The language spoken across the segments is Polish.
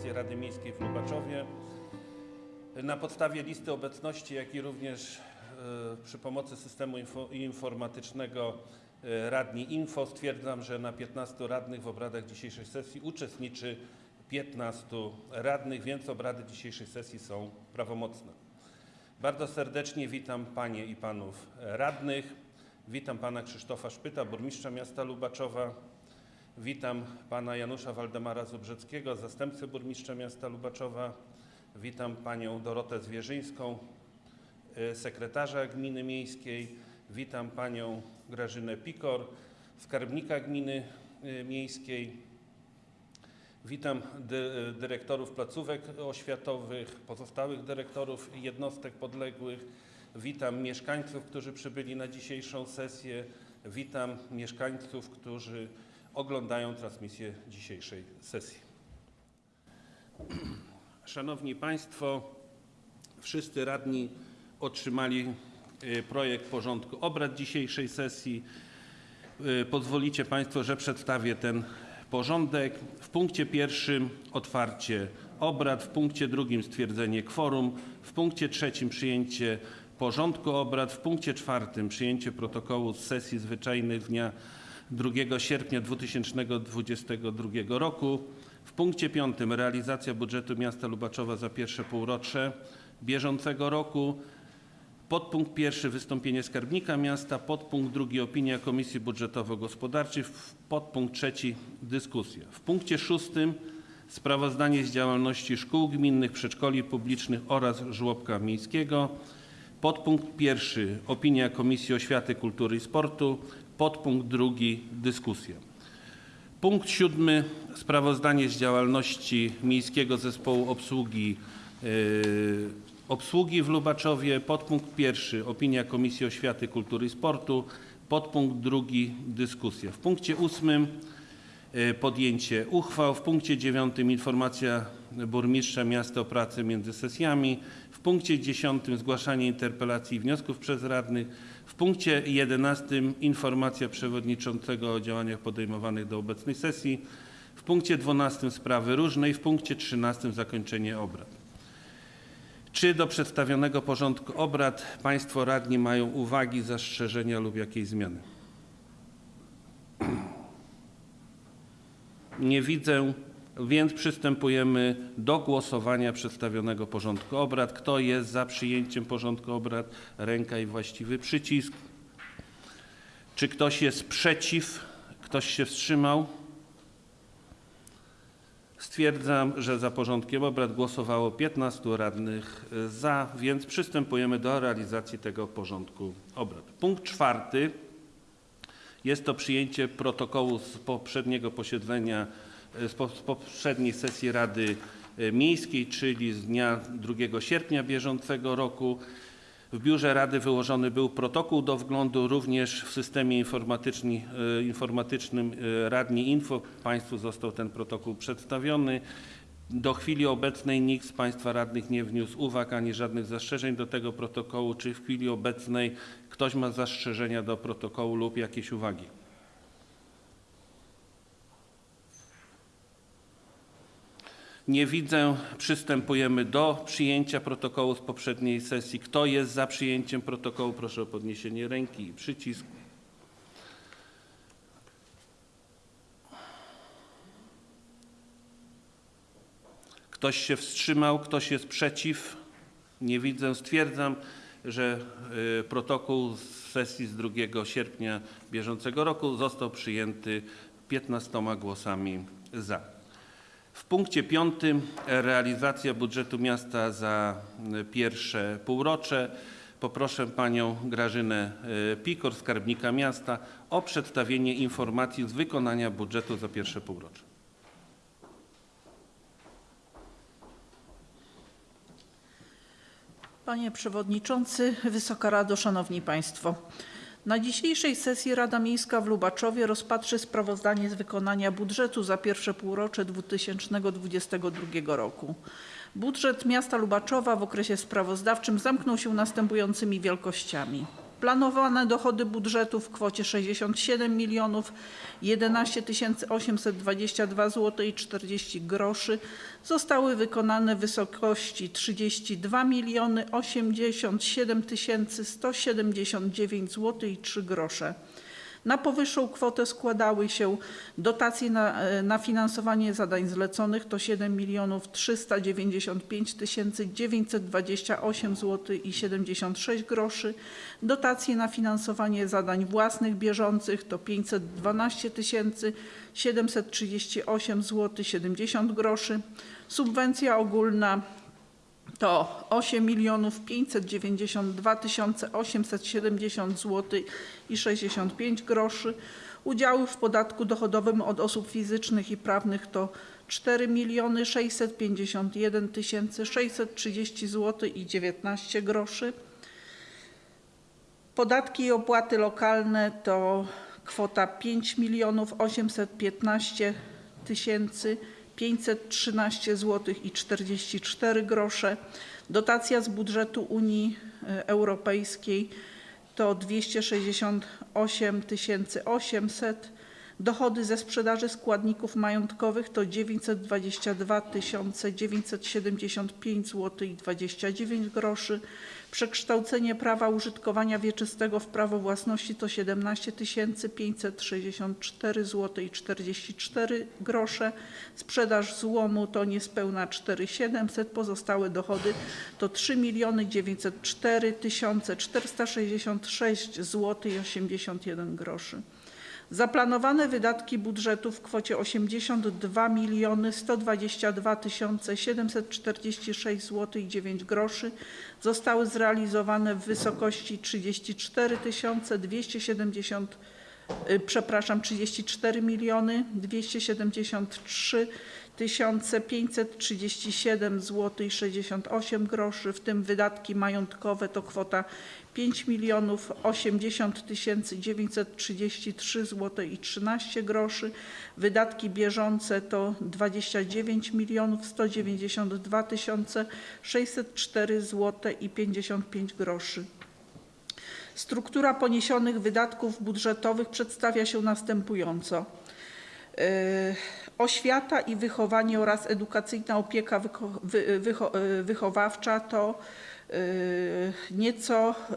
sesję Rady Miejskiej w Lubaczowie. Na podstawie listy obecności, jak i również e, przy pomocy systemu info, informatycznego e, Radni Info stwierdzam, że na 15 radnych w obradach dzisiejszej sesji uczestniczy 15 radnych, więc obrady dzisiejszej sesji są prawomocne. Bardzo serdecznie witam Panie i Panów radnych. Witam Pana Krzysztofa Szpyta, burmistrza miasta Lubaczowa. Witam Pana Janusza Waldemara Zubrzeckiego, zastępcę burmistrza miasta Lubaczowa. Witam Panią Dorotę Zwierzyńską, y, sekretarza Gminy Miejskiej. Witam Panią Grażynę Pikor, skarbnika Gminy y, Miejskiej. Witam dy, dyrektorów placówek oświatowych, pozostałych dyrektorów jednostek podległych. Witam mieszkańców, którzy przybyli na dzisiejszą sesję. Witam mieszkańców, którzy oglądają transmisję dzisiejszej sesji. Szanowni Państwo, wszyscy radni otrzymali y, projekt porządku obrad dzisiejszej sesji. Y, Pozwolicie Państwo, że przedstawię ten porządek. W punkcie pierwszym otwarcie obrad, w punkcie drugim stwierdzenie kworum, w punkcie trzecim przyjęcie porządku obrad, w punkcie czwartym przyjęcie protokołu z sesji zwyczajnej z dnia 2 sierpnia 2022 roku. W punkcie piątym realizacja budżetu miasta Lubaczowa za pierwsze półrocze bieżącego roku. Podpunkt pierwszy wystąpienie skarbnika miasta, podpunkt drugi opinia Komisji Budżetowo-Gospodarczej, podpunkt trzeci dyskusja. W punkcie szóstym sprawozdanie z działalności szkół gminnych, przedszkoli publicznych oraz żłobka miejskiego. Podpunkt pierwszy opinia Komisji Oświaty, Kultury i Sportu, podpunkt drugi dyskusja. Punkt siódmy. Sprawozdanie z działalności Miejskiego Zespołu Obsługi, yy, obsługi w Lubaczowie. Podpunkt pierwszy. Opinia Komisji Oświaty, Kultury i Sportu. Podpunkt drugi. Dyskusja. W punkcie ósmym yy, podjęcie uchwał. W punkcie dziewiątym informacja burmistrza miasta o pracy między sesjami. W punkcie dziesiątym zgłaszanie interpelacji i wniosków przez radnych. Punkcie 11 informacja przewodniczącego o działaniach podejmowanych do obecnej sesji. W punkcie 12 sprawy różnej. W punkcie 13 zakończenie obrad. Czy do przedstawionego porządku obrad Państwo radni mają uwagi, zastrzeżenia lub jakieś zmiany? Nie widzę, więc przystępujemy do głosowania przedstawionego porządku obrad. Kto jest za przyjęciem porządku obrad? Ręka i właściwy przycisk. Czy ktoś jest przeciw? Ktoś się wstrzymał? Stwierdzam, że za porządkiem obrad głosowało 15 radnych za, więc przystępujemy do realizacji tego porządku obrad. Punkt czwarty. Jest to przyjęcie protokołu z poprzedniego posiedzenia, z po- z poprzedniej sesji Rady e, Miejskiej, czyli z dnia 2 sierpnia bieżącego roku. W biurze Rady wyłożony był protokół do wglądu, również w systemie e, informatycznym e, Radni Info. Państwu został ten protokół przedstawiony. Do chwili obecnej nikt z Państwa radnych nie wniósł uwag ani żadnych zastrzeżeń do tego protokołu. Czy w chwili obecnej ktoś ma zastrzeżenia do protokołu lub jakieś uwagi? Nie widzę. Przystępujemy do przyjęcia protokołu z poprzedniej sesji. Kto jest za przyjęciem protokołu? Proszę o podniesienie ręki i przycisk. Ktoś się wstrzymał? Ktoś jest przeciw? Nie widzę. Stwierdzam, że y, protokół z sesji z 2 sierpnia bieżącego roku został przyjęty 15 głosami za. W punkcie piątym realizacja budżetu miasta za y, pierwsze półrocze. Poproszę panią Grażynę y, Pikor, skarbnika miasta, o przedstawienie informacji z wykonania budżetu za pierwsze półrocze. Panie Przewodniczący, Wysoka Rado, Szanowni Państwo. Na dzisiejszej sesji Rada Miejska w Lubaczowie rozpatrzy sprawozdanie z wykonania budżetu za pierwsze półrocze 2022 roku. Budżet miasta Lubaczowa w okresie sprawozdawczym zamknął się następującymi wielkościami. Planowane dochody budżetu w kwocie 67 milionów 11 822 zł i 40 groszy zostały wykonane w wysokości 32 miliony 87 179 zł i 3 grosze. Na powyższą kwotę składały się dotacje na, e, na finansowanie zadań zleconych to 7 milionów 395 928 zł i 76 groszy, dotacje na finansowanie zadań własnych bieżących to 512 738 zł 70 groszy, subwencja ogólna to 8 milionów 592 870 zł i 65 groszy. Udziały w podatku dochodowym od osób fizycznych i prawnych to 4 miliony 651 630 zł i 19 groszy. Podatki i opłaty lokalne to kwota 5 milionów 815 tysięcy 513 zł i 44 grosze. Dotacja z budżetu Unii e, Europejskiej to 268 800. Dochody ze sprzedaży składników majątkowych to 922 975 zł i 29 groszy. Przekształcenie prawa użytkowania wieczystego w prawo własności to 17 564 zł i 44 grosze. Sprzedaż złomu to niespełna 4700. Pozostałe dochody to 3 904 466 zł i 81 groszy. Zaplanowane wydatki budżetu w kwocie 82 miliony 122 746 zł i 9 groszy zostały zrealizowane w wysokości 34 270 y, przepraszam 34 miliony 273 537 zł i 68 groszy, w tym wydatki majątkowe to kwota 5 milionów 80 933 zł i 13 groszy. Wydatki bieżące to 29 milionów 192 604 zł i 55 groszy. Struktura poniesionych wydatków budżetowych przedstawia się następująco. Yy, Oświata i wychowanie oraz edukacyjna opieka wycho- yy, wychowawcza to nieco yy,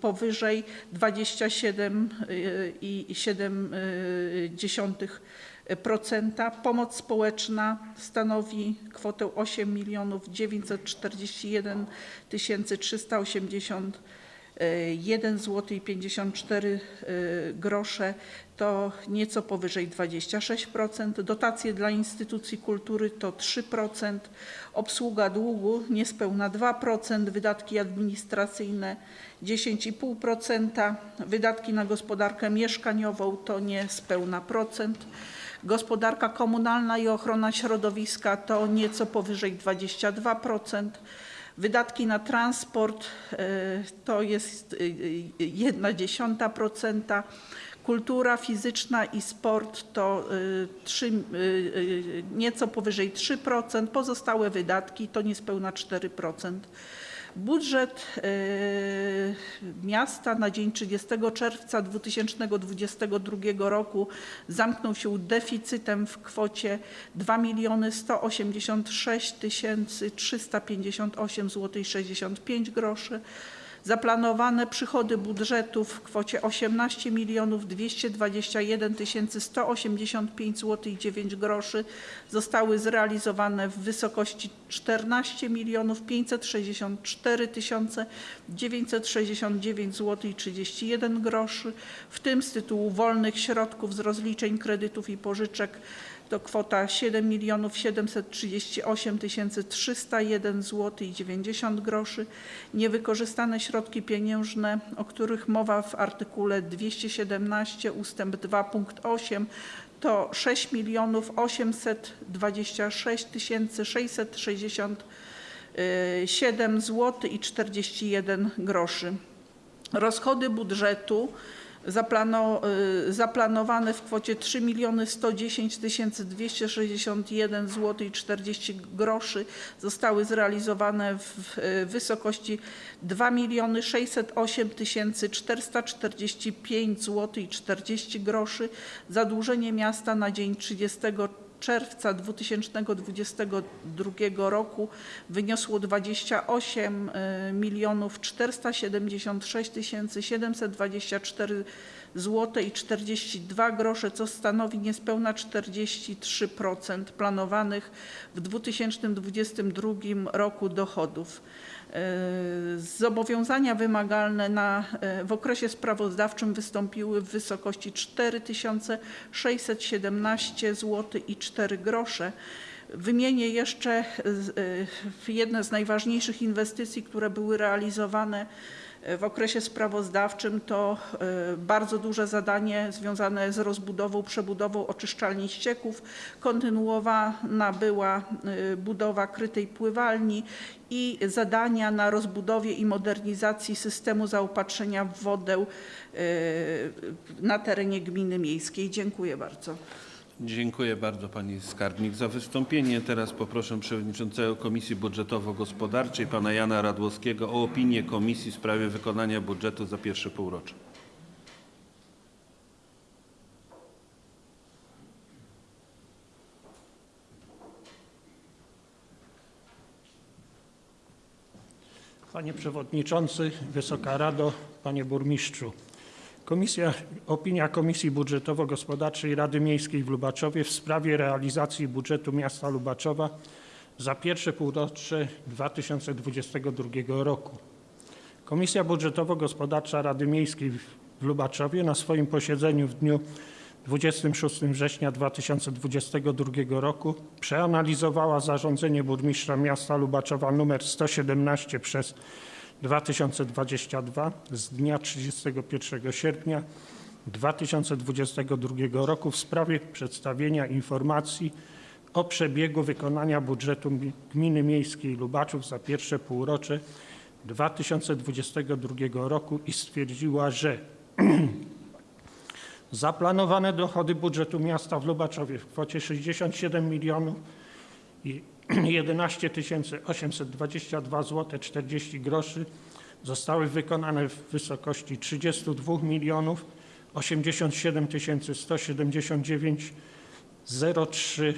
powyżej 27,7%. Pomoc społeczna stanowi kwotę 8 milionów 941 380 1 zł i 54 grosze to nieco powyżej 26%. Dotacje dla instytucji kultury to 3%. Obsługa długu niespełna 2%. Wydatki administracyjne 10,5%. Wydatki na gospodarkę mieszkaniową to niespełna procent. Gospodarka komunalna i ochrona środowiska to nieco powyżej 22%. Wydatki na transport e, to jest 1 dziesiąta procenta. Kultura fizyczna i sport to e, trzy, e, nieco powyżej 3%. Pozostałe wydatki to niespełna 4%. Budżet miasta na dzień 30 czerwca 2022 roku zamknął się deficytem w kwocie 2 miliony 186 358 zł 65 groszy. Zaplanowane przychody budżetu w kwocie 18 milionów 221 185 zł i 9 groszy zostały zrealizowane w wysokości 14 milionów 564 969 zł i 31 groszy, w tym z tytułu wolnych środków z rozliczeń kredytów i pożyczek to kwota 7 milionów 738 301 zł i 90 groszy. Niewykorzystane środki pieniężne, o których mowa w artykule 217 ustęp 2 punkt 8 to 6 milionów 826 667 zł i 41 groszy. Rozchody budżetu y, zaplanowane w kwocie 3 110 261 zł i 40 groszy zostały zrealizowane w w wysokości 2 608 445 zł i 40 groszy. Zadłużenie miasta na dzień 30 czerwca 2022 roku wyniosło 28 milionów 476 724 zł i 42 grosze, co stanowi niespełna 43% planowanych w 2022 roku dochodów. E, Zobowiązania wymagalne na, e, w okresie sprawozdawczym wystąpiły w wysokości 4617 zł i 4 grosze. Wymienię jeszcze e, jedne z najważniejszych inwestycji, które były realizowane w okresie sprawozdawczym. To e, bardzo duże zadanie związane z rozbudową, przebudową oczyszczalni ścieków. Kontynuowana była e, budowa krytej pływalni i zadania na rozbudowie i modernizacji systemu zaopatrzenia w wodę e, na terenie gminy miejskiej. Dziękuję bardzo. Dziękuję bardzo pani skarbnik za wystąpienie. Teraz poproszę przewodniczącego Komisji Budżetowo-Gospodarczej pana Jana Radłowskiego o opinię komisji w sprawie wykonania budżetu za pierwsze półrocze. Panie Przewodniczący, Wysoka Rado, Panie Burmistrzu. Komisja, opinia Komisji Budżetowo-Gospodarczej Rady Miejskiej w Lubaczowie w sprawie realizacji budżetu miasta Lubaczowa za pierwsze półrocze 2022 roku. Komisja Budżetowo-Gospodarcza Rady Miejskiej w Lubaczowie na swoim posiedzeniu w dniu 26 września 2022 roku przeanalizowała zarządzenie burmistrza miasta Lubaczowa nr 117 przez 2022 z dnia 31 sierpnia 2022 roku w sprawie przedstawienia informacji o przebiegu wykonania budżetu mi- Gminy Miejskiej Lubaczów za pierwsze półrocze 2022 roku i stwierdziła, że Zaplanowane dochody budżetu miasta w Lubaczowie w kwocie 67 milionów 11 822 zł 40 groszy zostały wykonane w wysokości 32 milionów 87 179 03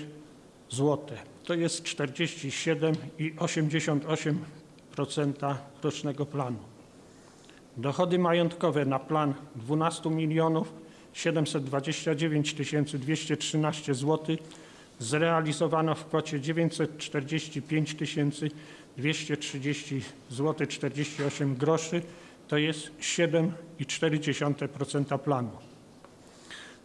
zł. To jest 47,88% rocznego planu. Dochody majątkowe na plan 12 milionów 729 213 zł zrealizowano w kwocie 945 230 zł 48 groszy, to jest 7,4% planu.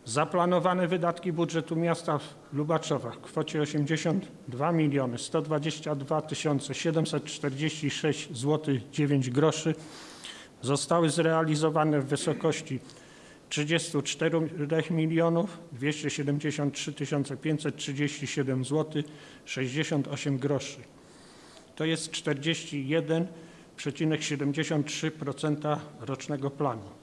Zaplanowane wydatki budżetu miasta Lubaczowa w kwocie 82 miliony 122 746 zł 9 groszy zostały zrealizowane w wysokości 34 milionów 273 537 zł 68 groszy. To jest 41,73% rocznego planu.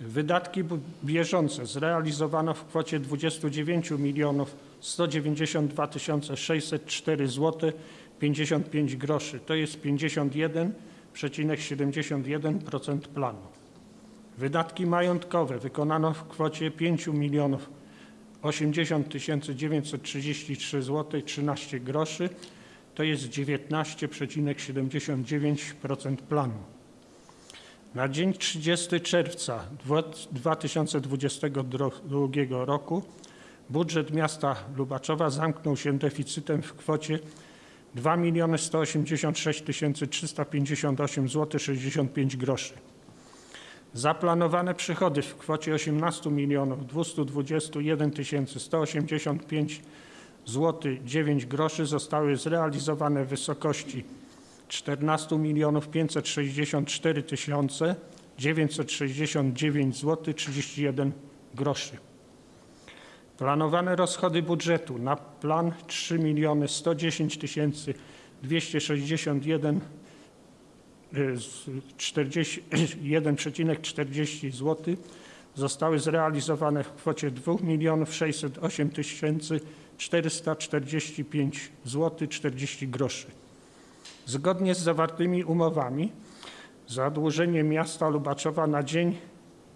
Wydatki bieżące zrealizowano w kwocie 29 milionów 192 604 zł 55 groszy. To jest 51,71% planu. Wydatki majątkowe wykonano w kwocie 5 milionów 80 933 zł 13 groszy. To jest 19,79% planu. Na dzień 30 czerwca dwa- 2022 roku budżet miasta Lubaczowa zamknął się deficytem w kwocie 2 186 358 zł 65 groszy. Zaplanowane przychody w kwocie 18 milionów 221 185 zł 9 groszy zostały zrealizowane w wysokości 14 milionów 564 969 zł 31 groszy. Planowane rozchody budżetu na plan 3 miliony 110 261 y, z 40 1,40 zł zostały zrealizowane w kwocie 2 608 445 zł 40 groszy. Zgodnie z zawartymi umowami zadłużenie miasta Lubaczowa na dzień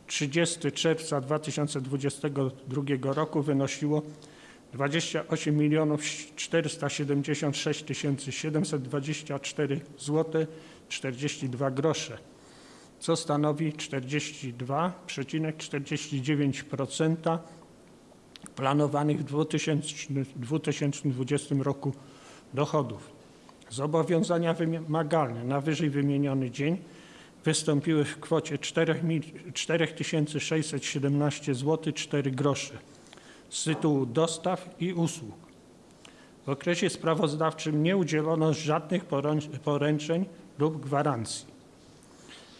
30 czerwca 2022 roku wynosiło 28 milionów 476 724 zł 42 grosze, co stanowi 42,49% planowanych w 2000 2020 roku dochodów. Zobowiązania wymagalne na wyżej wymieniony dzień wystąpiły w kwocie 4 mil- 4617 zł 4 grosze z tytułu dostaw i usług. W okresie sprawozdawczym nie udzielono żadnych poręcz- poręczeń lub gwarancji.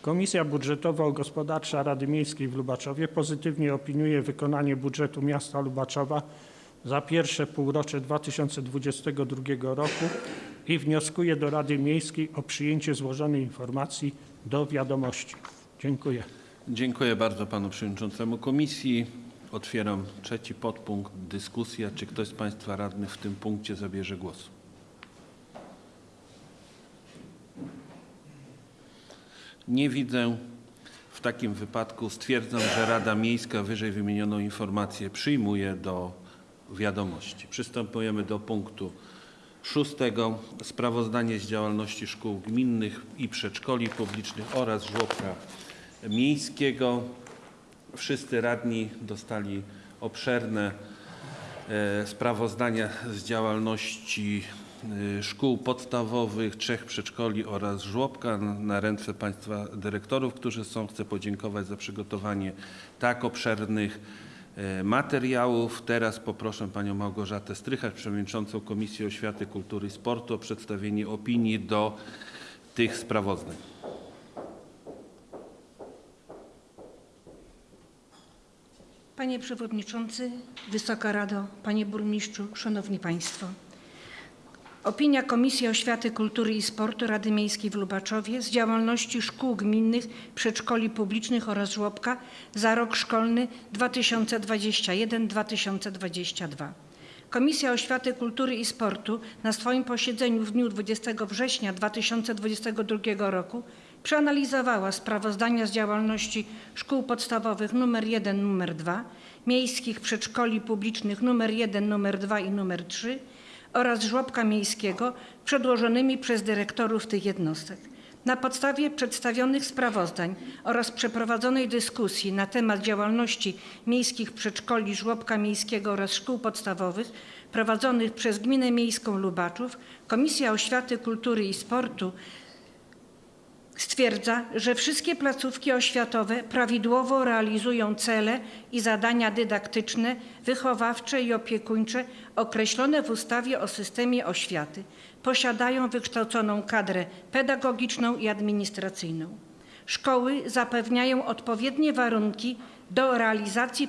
Komisja Budżetowo-Gospodarcza Rady Miejskiej w Lubaczowie pozytywnie opiniuje wykonanie budżetu miasta Lubaczowa za pierwsze półrocze 2022 roku i wnioskuje do Rady Miejskiej o przyjęcie złożonej informacji do wiadomości. Dziękuję. Dziękuję bardzo panu przewodniczącemu komisji. Otwieram trzeci podpunkt dyskusja. Czy ktoś z państwa radnych w tym punkcie zabierze głos? Nie widzę. W takim wypadku stwierdzam, że Rada Miejska wyżej wymienioną informację przyjmuje do wiadomości. Przystępujemy do punktu szóstego. Sprawozdanie z działalności szkół gminnych i przedszkoli publicznych oraz żłobka miejskiego. Wszyscy radni dostali obszerne e, sprawozdania z działalności szkół podstawowych, trzech przedszkoli oraz żłobka na ręce Państwa dyrektorów, którzy są. Chcę podziękować za przygotowanie tak obszernych e, materiałów. Teraz poproszę Panią Małgorzatę Strychacz, Przewodniczącą Komisji Oświaty, Kultury i Sportu o przedstawienie opinii do tych sprawozdań. Panie Przewodniczący, Wysoka Rado, Panie Burmistrzu, Szanowni Państwo. Opinia Komisji Oświaty, Kultury i Sportu Rady Miejskiej w Lubaczowie z działalności szkół gminnych, przedszkoli publicznych oraz żłobka za rok szkolny 2021-2022. Komisja Oświaty, Kultury i Sportu na swoim posiedzeniu w dniu 20 września 2022 roku przeanalizowała sprawozdania z działalności szkół podstawowych nr 1, nr 2, miejskich przedszkoli publicznych nr 1, nr 2 i nr 3 oraz żłobka miejskiego przedłożonymi przez dyrektorów tych jednostek. Na podstawie przedstawionych sprawozdań oraz przeprowadzonej dyskusji na temat działalności miejskich przedszkoli, żłobka miejskiego oraz szkół podstawowych prowadzonych przez Gminę Miejską Lubaczów, Komisja Oświaty, Kultury i Sportu stwierdza, że wszystkie placówki oświatowe prawidłowo realizują cele i zadania dydaktyczne, wychowawcze i opiekuńcze określone w ustawie o systemie oświaty, posiadają wykształconą kadrę pedagogiczną i administracyjną. Szkoły zapewniają odpowiednie warunki do realizacji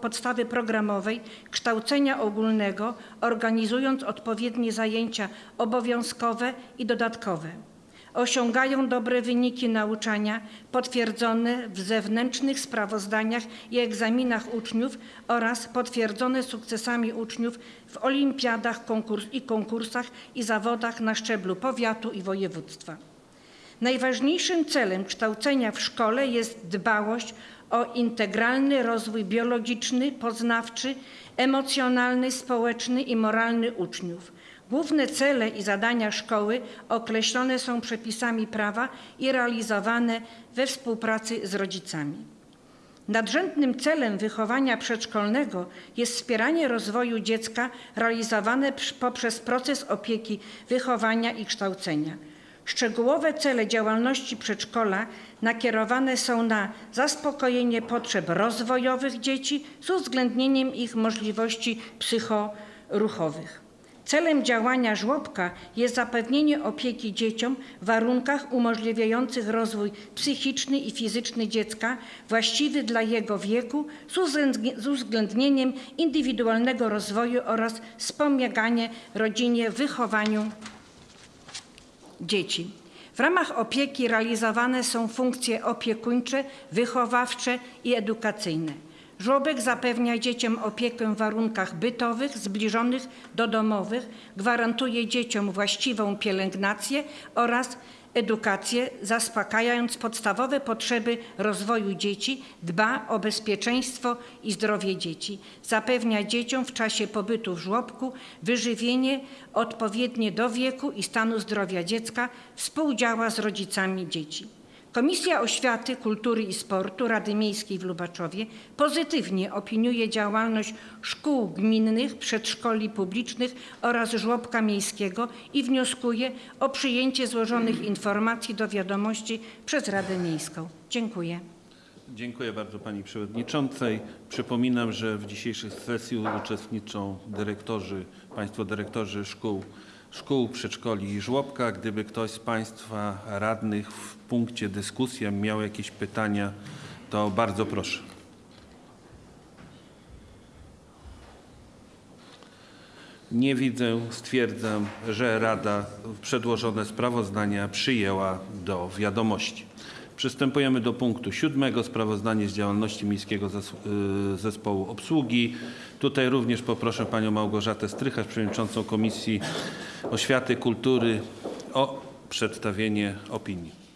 podstawy programowej kształcenia ogólnego, organizując odpowiednie zajęcia obowiązkowe i dodatkowe osiągają dobre wyniki nauczania potwierdzone w zewnętrznych sprawozdaniach i egzaminach uczniów oraz potwierdzone sukcesami uczniów w olimpiadach konkurs i konkursach i zawodach na szczeblu powiatu i województwa. Najważniejszym celem kształcenia w szkole jest dbałość o integralny rozwój biologiczny, poznawczy, emocjonalny, społeczny i moralny uczniów. Główne cele i zadania szkoły określone są przepisami prawa i realizowane we współpracy z rodzicami. Nadrzędnym celem wychowania przedszkolnego jest wspieranie rozwoju dziecka realizowane poprzez proces opieki, wychowania i kształcenia. Szczegółowe cele działalności przedszkola nakierowane są na zaspokojenie potrzeb rozwojowych dzieci z uwzględnieniem ich możliwości psychoruchowych. Celem działania żłobka jest zapewnienie opieki dzieciom w warunkach umożliwiających rozwój psychiczny i fizyczny dziecka właściwy dla jego wieku z uwzględni- z uwzględnieniem indywidualnego rozwoju oraz wspomaganie rodzinie w wychowaniu dzieci. W ramach opieki realizowane są funkcje opiekuńcze, wychowawcze i edukacyjne. Żłobek zapewnia dzieciom opiekę w warunkach bytowych, zbliżonych do domowych, gwarantuje dzieciom właściwą pielęgnację oraz edukację, zaspokajając podstawowe potrzeby rozwoju dzieci, dba o bezpieczeństwo i zdrowie dzieci, zapewnia dzieciom w czasie pobytu w żłobku wyżywienie odpowiednie do wieku i stanu zdrowia dziecka, współdziała z rodzicami dzieci. Komisja Oświaty, Kultury i Sportu Rady Miejskiej w Lubaczowie pozytywnie opiniuje działalność szkół gminnych, przedszkoli publicznych oraz żłobka miejskiego i wnioskuje o przyjęcie złożonych informacji do wiadomości przez Radę Miejską. Dziękuję. Dziękuję bardzo Pani Przewodniczącej. Przypominam, że w dzisiejszej sesji uczestniczą dyrektorzy, Państwo dyrektorzy szkół, szkół, przedszkoli i żłobka. Gdyby ktoś z Państwa radnych w punkcie dyskusji miał jakieś pytania, to bardzo proszę. Nie widzę. Stwierdzam, że Rada przedłożone sprawozdania przyjęła do wiadomości. Przystępujemy do punktu siódmego. Sprawozdanie z działalności Miejskiego y, Zespołu Obsługi. Tutaj również poproszę Panią Małgorzatę Strycharz, Przewodniczącą Komisji Oświaty, Kultury o przedstawienie opinii.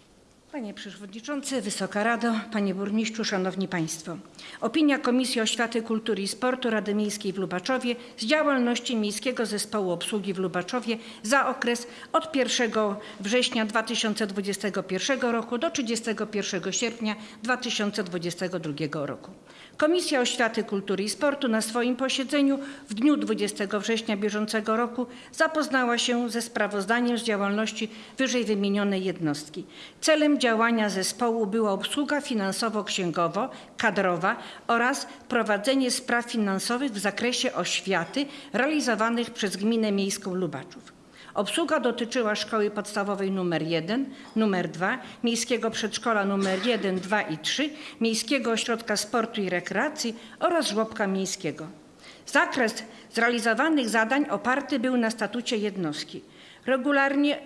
Panie Przewodniczący, Wysoka Rado, Panie Burmistrzu, Szanowni Państwo. Opinia Komisji Oświaty, Kultury i Sportu Rady Miejskiej w Lubaczowie z działalności Miejskiego Zespołu Obsługi w Lubaczowie za okres od 1 września 2021 roku do 31 sierpnia 2022 roku. Komisja Oświaty, Kultury i Sportu na swoim posiedzeniu w dniu 20 września bieżącego roku zapoznała się ze sprawozdaniem z działalności wyżej wymienionej jednostki. Celem działania zespołu była obsługa finansowo-księgowo-kadrowa oraz prowadzenie spraw finansowych w zakresie oświaty realizowanych przez Gminę Miejską Lubaczów. Obsługa dotyczyła szkoły podstawowej nr 1, nr 2, miejskiego przedszkola nr 1, 2 i 3, miejskiego ośrodka sportu i rekreacji oraz żłobka miejskiego. Zakres zrealizowanych zadań oparty był na statucie jednostki. Regularnie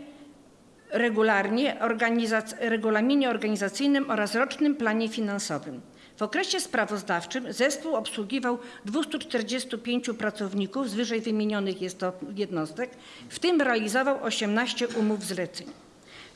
regularnie organizac- regulaminie organizacyjnym oraz rocznym planie finansowym. W okresie sprawozdawczym zespół obsługiwał 245 pracowników z wyżej wymienionych jednostek, w tym realizował 18 umów zleceń.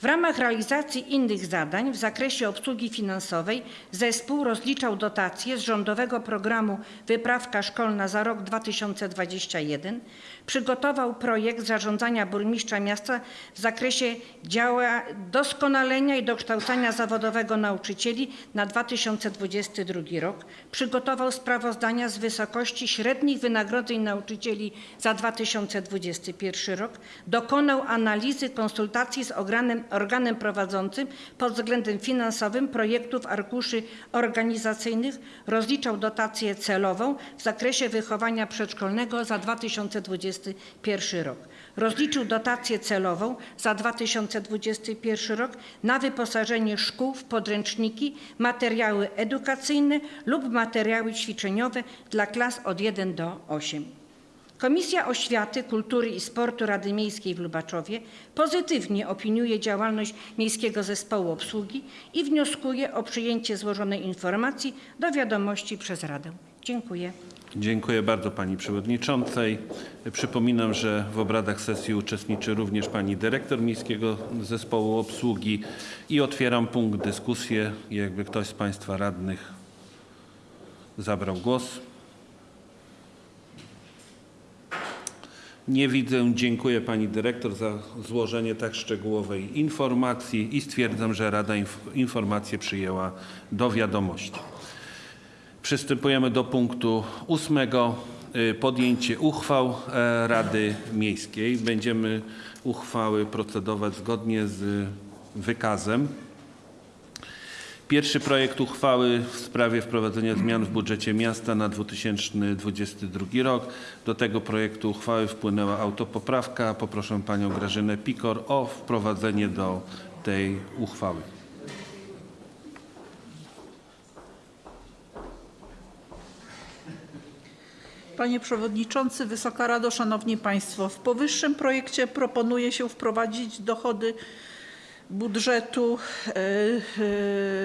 W ramach realizacji innych zadań w zakresie obsługi finansowej zespół rozliczał dotacje z rządowego programu Wyprawka Szkolna za rok 2021, przygotował projekt zarządzania burmistrza miasta w zakresie działa doskonalenia i dokształcania zawodowego nauczycieli na 2022 rok, przygotował sprawozdania z wysokości średnich wynagrodzeń nauczycieli za 2021 rok, dokonał analizy konsultacji z organem, organem prowadzącym pod względem finansowym projektów arkuszy organizacyjnych, rozliczał dotację celową w zakresie wychowania przedszkolnego za 2021 rok. Rozliczył dotację celową za 2021 rok na wyposażenie szkół w podręczniki, materiały edukacyjne lub materiały ćwiczeniowe dla klas od 1 do 8. Komisja Oświaty, Kultury i Sportu Rady Miejskiej w Lubaczowie pozytywnie opiniuje działalność Miejskiego Zespołu Obsługi i wnioskuje o przyjęcie złożonej informacji do wiadomości przez Radę. Dziękuję. Dziękuję bardzo Pani Przewodniczącej. Przypominam, że w obradach sesji uczestniczy również Pani Dyrektor Miejskiego Zespołu Obsługi i otwieram punkt dyskusji. Jakby ktoś z Państwa radnych zabrał głos. Nie widzę. Dziękuję Pani Dyrektor za złożenie tak szczegółowej informacji i stwierdzam, że Rada inf- informację przyjęła do wiadomości. Przystępujemy do punktu ósmego. y, Podjęcie uchwał e, Rady Miejskiej. Będziemy uchwały procedować zgodnie z wykazem. Pierwszy projekt uchwały w sprawie wprowadzenia zmian w budżecie miasta na 2022 rok. Do tego projektu uchwały wpłynęła autopoprawka. Poproszę panią Grażynę Pikor o wprowadzenie do tej uchwały. Panie Przewodniczący, Wysoka Rado, Szanowni Państwo. W powyższym projekcie proponuje się wprowadzić dochody budżetu e, e,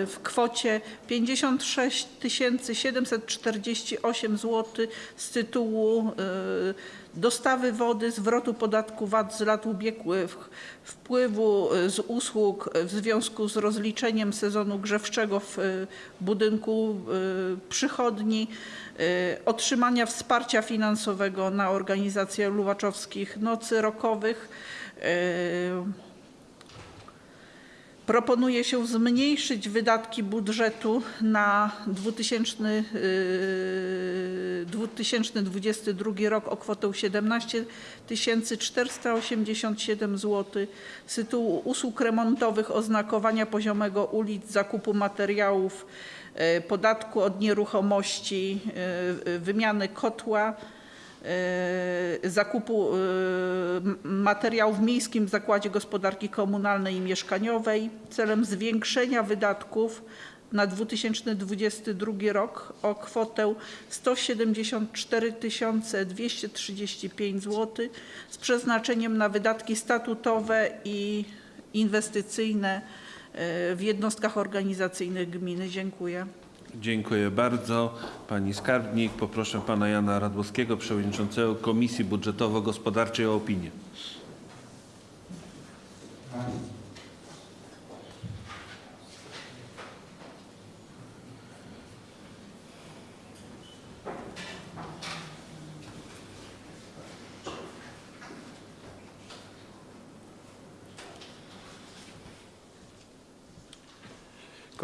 w kwocie 56 748 zł z tytułu e, dostawy wody, zwrotu podatku VAT z lat ubiegłych, wpływu e, z usług w związku z rozliczeniem sezonu grzewczego w e, budynku e, przychodni, e, otrzymania wsparcia finansowego na organizację Luwaczowskich Nocy Rokowych. Proponuje się zmniejszyć wydatki budżetu na 2000, yy, 2022 rok o kwotę 17 487 zł z tytułu usług remontowych, oznakowania poziomego ulic, zakupu materiałów, yy, podatku od nieruchomości, yy, wymiany kotła, zakupu yy, m- materiałów w Miejskim Zakładzie Gospodarki Komunalnej i Mieszkaniowej celem zwiększenia wydatków na 2022 rok o kwotę 174 235 zł z przeznaczeniem na wydatki statutowe i inwestycyjne yy, w jednostkach organizacyjnych gminy. Dziękuję. Dziękuję bardzo. Pani skarbnik, poproszę pana Jana Radłowskiego, przewodniczącego Komisji Budżetowo-Gospodarczej o opinię.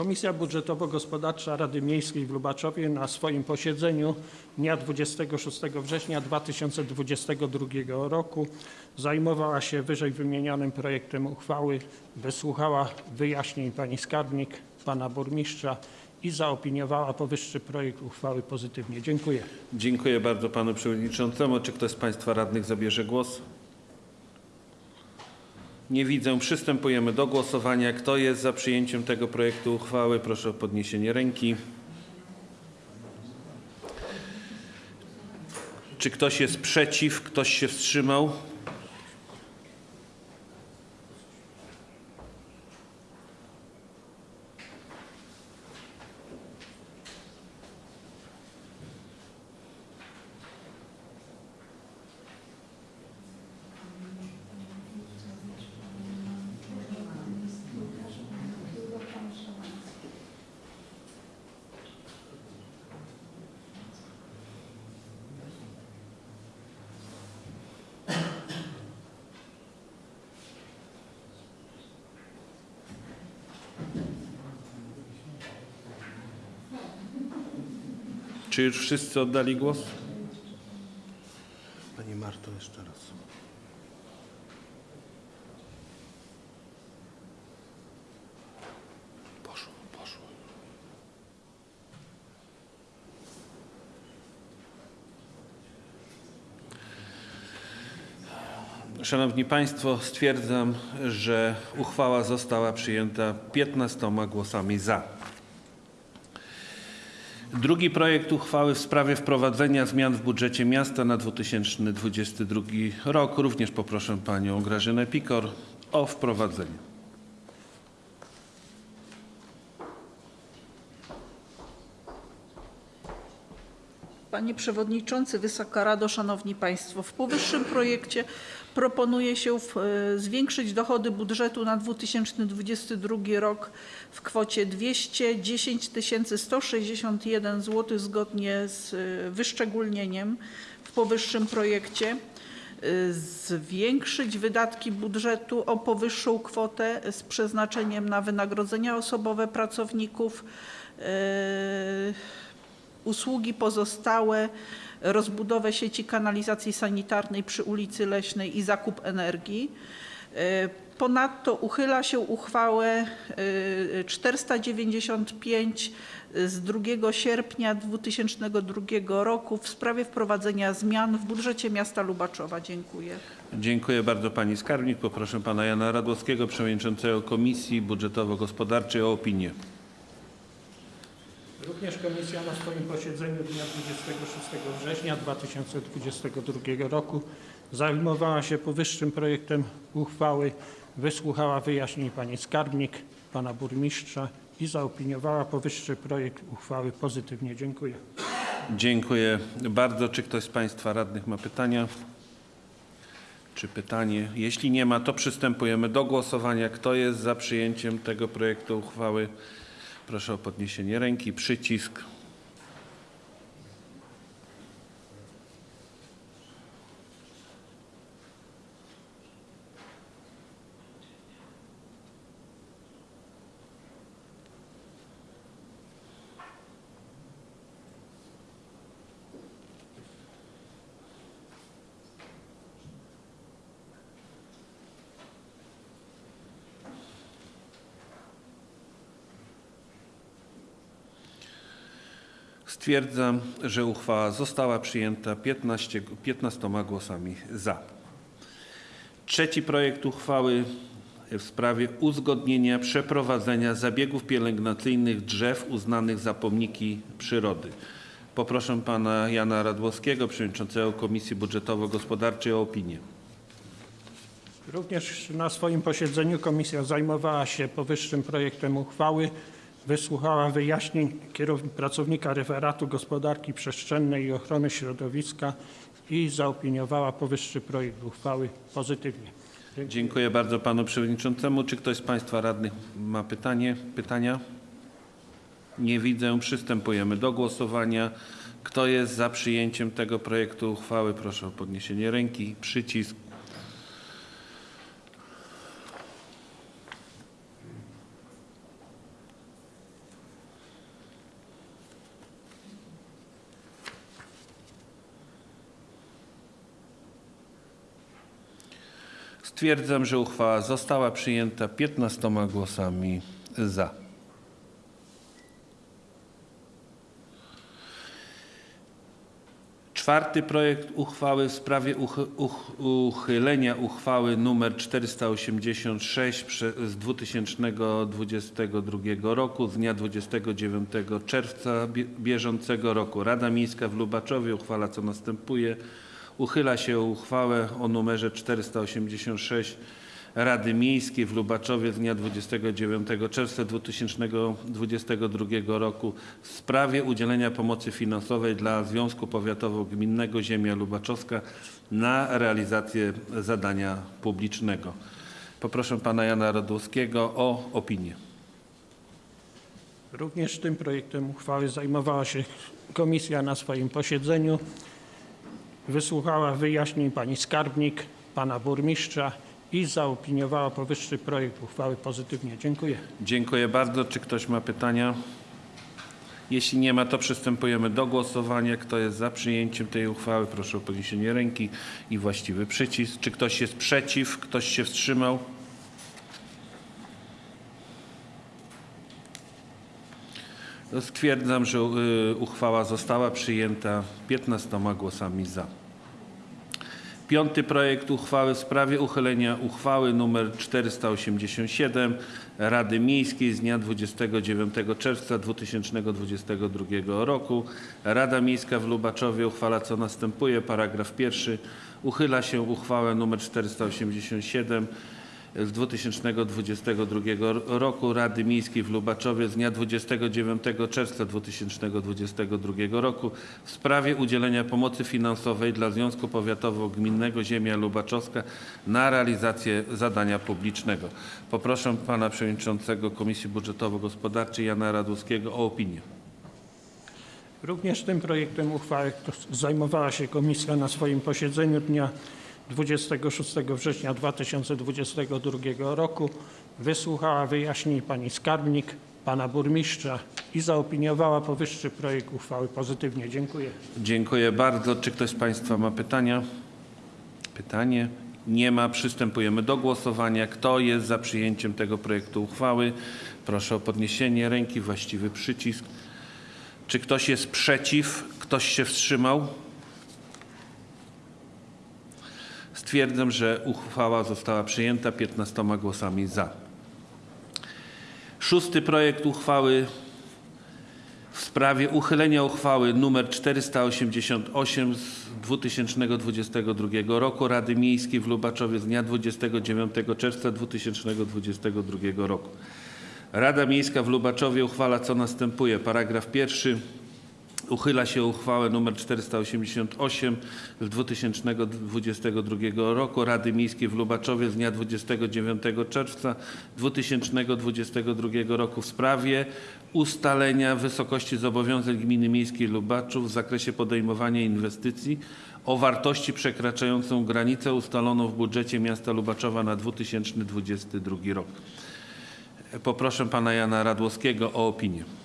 Komisja Budżetowo-Gospodarcza Rady Miejskiej w Lubaczowie na swoim posiedzeniu dnia 26 września 2022 roku zajmowała się wyżej wymienionym projektem uchwały, wysłuchała wyjaśnień pani skarbnik, pana burmistrza i zaopiniowała powyższy projekt uchwały pozytywnie. Dziękuję. Dziękuję bardzo panu przewodniczącemu. Czy ktoś z państwa radnych zabierze głos? Nie widzę. Przystępujemy do głosowania. Kto jest za przyjęciem tego projektu uchwały? Proszę o podniesienie ręki. Czy ktoś jest przeciw? Ktoś się wstrzymał? Czy już wszyscy oddali głos? Pani Marto, jeszcze raz. Poszło, poszło. Szanowni Państwo, stwierdzam, że uchwała została przyjęta 15 głosami za. Drugi projekt uchwały w sprawie wprowadzenia zmian w budżecie miasta na 2022 rok. Również poproszę panią Grażynę Pikor o wprowadzenie. Panie Przewodniczący, Wysoka Rado, Szanowni Państwo. W powyższym projekcie proponuje się w, e, zwiększyć dochody budżetu na 2022 rok w kwocie 210 161 zł zgodnie z e, wyszczególnieniem w powyższym projekcie. E, Zwiększyć wydatki budżetu o powyższą kwotę z przeznaczeniem na wynagrodzenia osobowe pracowników, e, usługi pozostałe, rozbudowę sieci kanalizacji sanitarnej przy ulicy Leśnej i zakup energii. E, Ponadto uchyla się uchwałę e, 495 z 2 sierpnia 2002 roku w sprawie wprowadzenia zmian w budżecie miasta Lubaczowa. Dziękuję. Dziękuję bardzo pani skarbnik. Poproszę pana Jana Radłowskiego, przewodniczącego Komisji Budżetowo-Gospodarczej o opinię. Również komisja na swoim posiedzeniu dnia 26 września 2022 roku zajmowała się powyższym projektem uchwały, wysłuchała wyjaśnień pani skarbnik, pana burmistrza i zaopiniowała powyższy projekt uchwały pozytywnie. Dziękuję. Dziękuję bardzo. Czy ktoś z Państwa radnych ma pytania? Czy pytanie? Jeśli nie ma, to przystępujemy do głosowania. Kto jest za przyjęciem tego projektu uchwały? Proszę o podniesienie ręki. Przycisk. Stwierdzam, że uchwała została przyjęta 15, 15 głosami za. Trzeci projekt uchwały w sprawie uzgodnienia przeprowadzenia zabiegów pielęgnacyjnych drzew uznanych za pomniki przyrody. Poproszę pana Jana Radłowskiego, przewodniczącego Komisji Budżetowo-Gospodarczej o opinię. Również na swoim posiedzeniu komisja zajmowała się powyższym projektem uchwały, wysłuchała wyjaśnień pracownika referatu gospodarki przestrzennej i ochrony środowiska i zaopiniowała powyższy projekt uchwały pozytywnie. Dziękuję bardzo panu przewodniczącemu. Czy ktoś z państwa radnych ma pytanie, pytania? Nie widzę. Przystępujemy do głosowania. Kto jest za przyjęciem tego projektu uchwały? Proszę o podniesienie ręki. Przycisk. Stwierdzam, że uchwała została przyjęta 15 głosami za. Czwarty projekt uchwały w sprawie uch- uch- uchylenia uchwały nr 486 prze- z 2022 roku z dnia 29 czerwca bie- bieżącego roku. Rada Miejska w Lubaczowie uchwala co następuje. Uchyla się uchwałę o numerze 486 Rady Miejskiej w Lubaczowie z dnia 29 czerwca 2022 roku w sprawie udzielenia pomocy finansowej dla Związku Powiatowo-Gminnego Ziemia Lubaczowska na realizację zadania publicznego. Poproszę pana Jana Radłowskiego o opinię. Również tym projektem uchwały zajmowała się komisja na swoim posiedzeniu. Wysłuchała wyjaśnień pani skarbnik, pana burmistrza i zaopiniowała powyższy projekt uchwały pozytywnie. Dziękuję. Dziękuję bardzo. Czy ktoś ma pytania? Jeśli nie ma, to przystępujemy do głosowania. Kto jest za przyjęciem tej uchwały? Proszę o podniesienie ręki i właściwy przycisk. Czy ktoś jest przeciw? Ktoś się wstrzymał? Stwierdzam, że y, uchwała została przyjęta 15 głosami za. Piąty projekt uchwały w sprawie uchylenia uchwały nr 487 Rady Miejskiej z dnia 29 czerwca 2022 roku. Rada Miejska w Lubaczowie uchwala co następuje. Paragraf pierwszy. Uchyla się uchwałę nr 487 z 2022 roku Rady Miejskiej w Lubaczowie z dnia 29 czerwca 2022 roku w sprawie udzielenia pomocy finansowej dla Związku Powiatowo-Gminnego Ziemia Lubaczowska na realizację zadania publicznego. Poproszę pana przewodniczącego Komisji Budżetowo-Gospodarczej Jana Radłowskiego o opinię. Również tym projektem uchwały zajmowała się komisja na swoim posiedzeniu dnia 26 września 2022 roku. Wysłuchała wyjaśnień pani skarbnik, pana burmistrza i zaopiniowała powyższy projekt uchwały pozytywnie. Dziękuję. Dziękuję bardzo. Czy ktoś z Państwa ma pytania? Pytanie? Nie ma. Przystępujemy do głosowania. Kto jest za przyjęciem tego projektu uchwały? Proszę o podniesienie ręki, właściwy przycisk. Czy ktoś jest przeciw? Ktoś się wstrzymał? Stwierdzam, że uchwała została przyjęta 15 głosami za. Szósty projekt uchwały w sprawie uchylenia uchwały nr 488 z 2022 roku Rady Miejskiej w Lubaczowie z dnia 29 czerwca 2022 roku. Rada Miejska w Lubaczowie uchwala co następuje. Paragraf pierwszy. Uchyla się uchwałę nr 488 z 2022 roku Rady Miejskiej w Lubaczowie z dnia 29 czerwca 2022 roku w sprawie ustalenia wysokości zobowiązań Gminy Miejskiej Lubaczów w zakresie podejmowania inwestycji o wartości przekraczającą granicę ustaloną w budżecie miasta Lubaczowa na 2022 rok. Poproszę pana Jana Radłowskiego o opinię.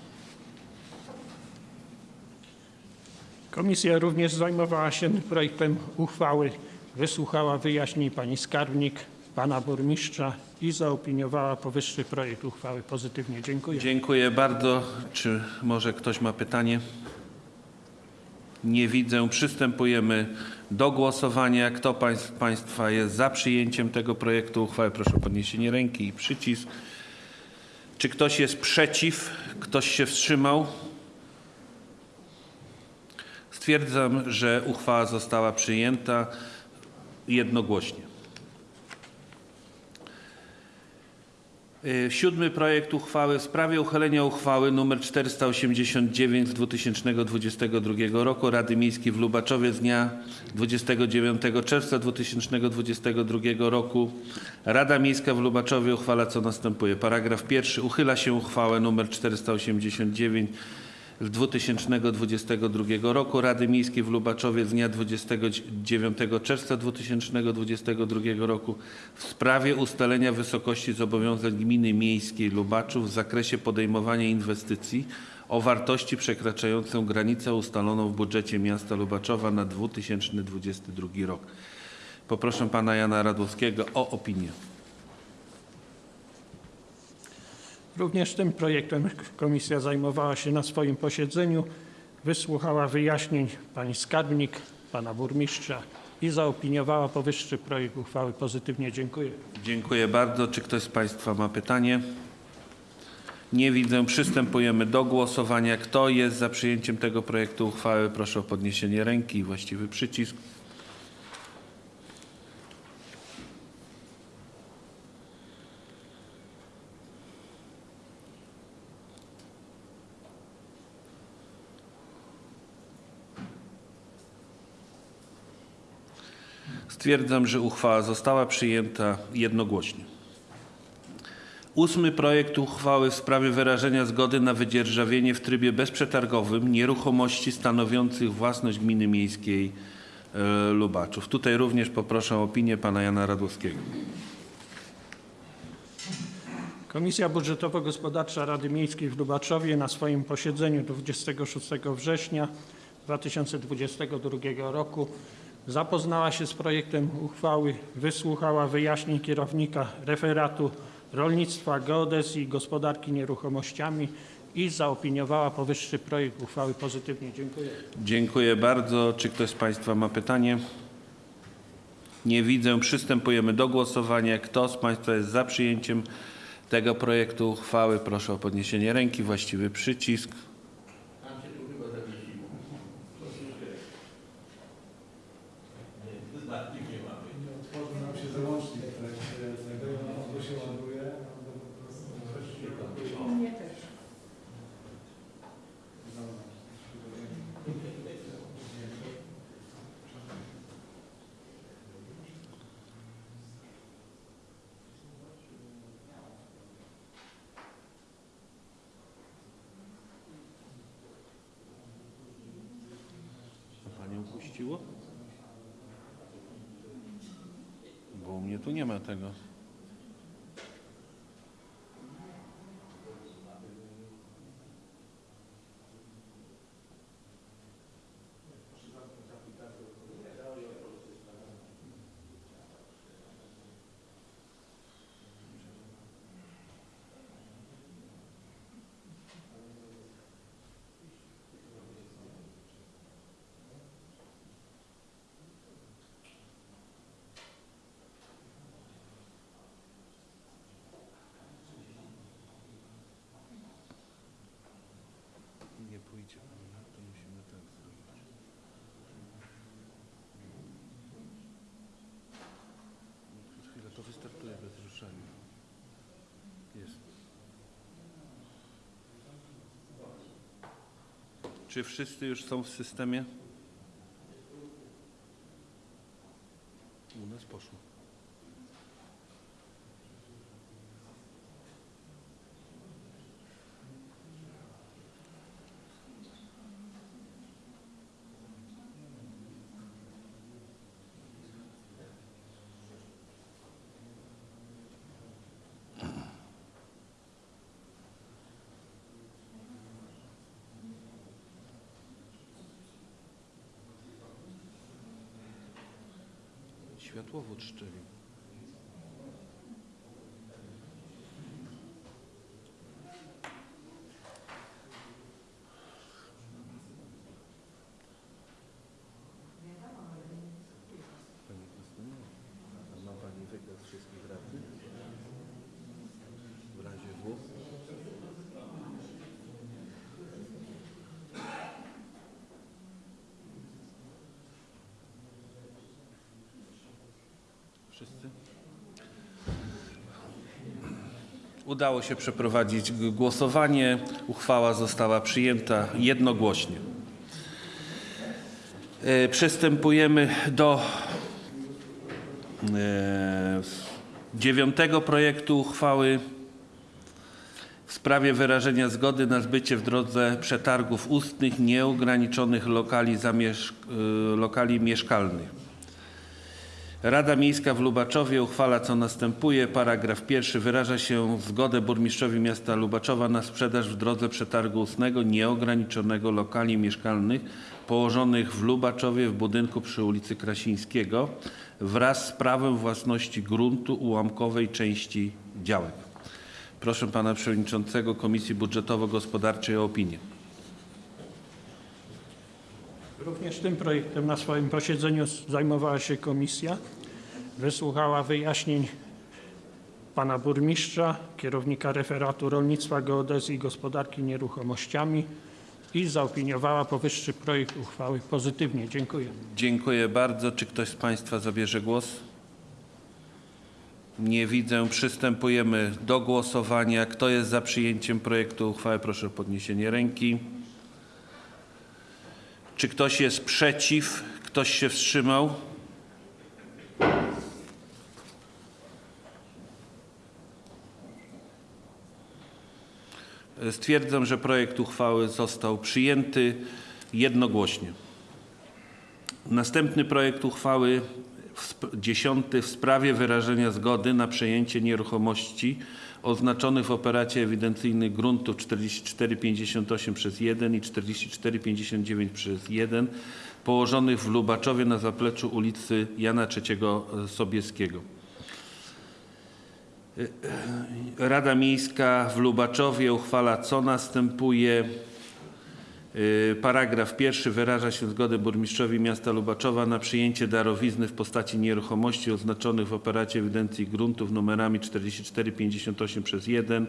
Komisja również zajmowała się projektem uchwały, wysłuchała wyjaśnień pani skarbnik, pana burmistrza i zaopiniowała powyższy projekt uchwały pozytywnie. Dziękuję. Dziękuję bardzo. Czy może ktoś ma pytanie? Nie widzę. Przystępujemy do głosowania. Kto pańs- Państwa jest za przyjęciem tego projektu uchwały? Proszę o podniesienie ręki i przycisk. Czy ktoś jest przeciw? Ktoś się wstrzymał? Stwierdzam, że uchwała została przyjęta jednogłośnie. Y, Siódmy projekt uchwały w sprawie uchylenia uchwały nr 489 z 2022 roku Rady Miejskiej w Lubaczowie z dnia 29 czerwca 2022 roku. Rada Miejska w Lubaczowie uchwala co następuje. Paragraf pierwszy. Uchyla się uchwałę nr 489 z 2022 roku Rady Miejskiej w Lubaczowie z dnia 29 czerwca 2022 roku w sprawie ustalenia wysokości zobowiązań Gminy Miejskiej Lubaczów w zakresie podejmowania inwestycji o wartości przekraczającą granicę ustaloną w budżecie miasta Lubaczowa na 2022 rok. Poproszę pana Jana Radłowskiego o opinię. Również tym projektem komisja zajmowała się na swoim posiedzeniu, wysłuchała wyjaśnień pani skarbnik, pana burmistrza i zaopiniowała powyższy projekt uchwały pozytywnie. Dziękuję. Dziękuję bardzo. Czy ktoś z Państwa ma pytanie? Nie widzę. Przystępujemy do głosowania. Kto jest za przyjęciem tego projektu uchwały? Proszę o podniesienie ręki i właściwy przycisk. Stwierdzam, że uchwała została przyjęta jednogłośnie. Ósmy projekt uchwały w sprawie wyrażenia zgody na wydzierżawienie w trybie bezprzetargowym nieruchomości stanowiących własność gminy miejskiej e, Lubaczów. Tutaj również poproszę o opinię pana Jana Radłowskiego. Komisja Budżetowo-Gospodarcza Rady Miejskiej w Lubaczowie na swoim posiedzeniu 26 września 2022 roku zapoznała się z projektem uchwały, wysłuchała wyjaśnień kierownika referatu rolnictwa, geodezji i gospodarki nieruchomościami i zaopiniowała powyższy projekt uchwały pozytywnie. Dziękuję. Dziękuję bardzo. Czy ktoś z Państwa ma pytanie? Nie widzę. Przystępujemy do głosowania. Kto z Państwa jest za przyjęciem tego projektu uchwały? Proszę o podniesienie ręki, właściwy przycisk. Czy wszyscy już są w systemie? U nas poszło. Światłowód szczelił. Pani Krystyno, a ma Pani wykaz wszystkich radnych? W razie W? Wszyscy? Udało się przeprowadzić głosowanie. Uchwała została przyjęta jednogłośnie. E, Przystępujemy do e, dziewiątego projektu uchwały w sprawie wyrażenia zgody na zbycie w drodze przetargów ustnych nieograniczonych lokali, e, lokali mieszkalnych. Rada Miejska w Lubaczowie uchwala co następuje. Paragraf pierwszy wyraża się zgodę burmistrzowi miasta Lubaczowa na sprzedaż w drodze przetargu ustnego nieograniczonego lokali mieszkalnych położonych w Lubaczowie w budynku przy ulicy Krasińskiego wraz z prawem własności gruntu ułamkowej części działek. Proszę pana przewodniczącego Komisji Budżetowo-Gospodarczej o opinię. Również tym projektem na swoim posiedzeniu zajmowała się komisja. Wysłuchała wyjaśnień pana burmistrza, kierownika referatu rolnictwa, geodezji i gospodarki nieruchomościami i zaopiniowała powyższy projekt uchwały pozytywnie. Dziękuję. Dziękuję bardzo. Czy ktoś z Państwa zabierze głos? Nie widzę. Przystępujemy do głosowania. Kto jest za przyjęciem projektu uchwały? Proszę o podniesienie ręki. Czy ktoś jest przeciw? Ktoś się wstrzymał? Stwierdzam, że projekt uchwały został przyjęty jednogłośnie. Następny projekt uchwały dziesiąty w sprawie wyrażenia zgody na przejęcie nieruchomości oznaczonych w operacie ewidencyjnej gruntu 4458 przez 1 i 4459 przez 1 położonych w Lubaczowie na zapleczu ulicy Jana III Sobieskiego. Rada Miejska w Lubaczowie uchwala co następuje. Y, Paragraf pierwszy wyraża się zgodę burmistrzowi miasta Lubaczowa na przyjęcie darowizny w postaci nieruchomości oznaczonych w operacie ewidencji gruntów numerami 4458 przez 1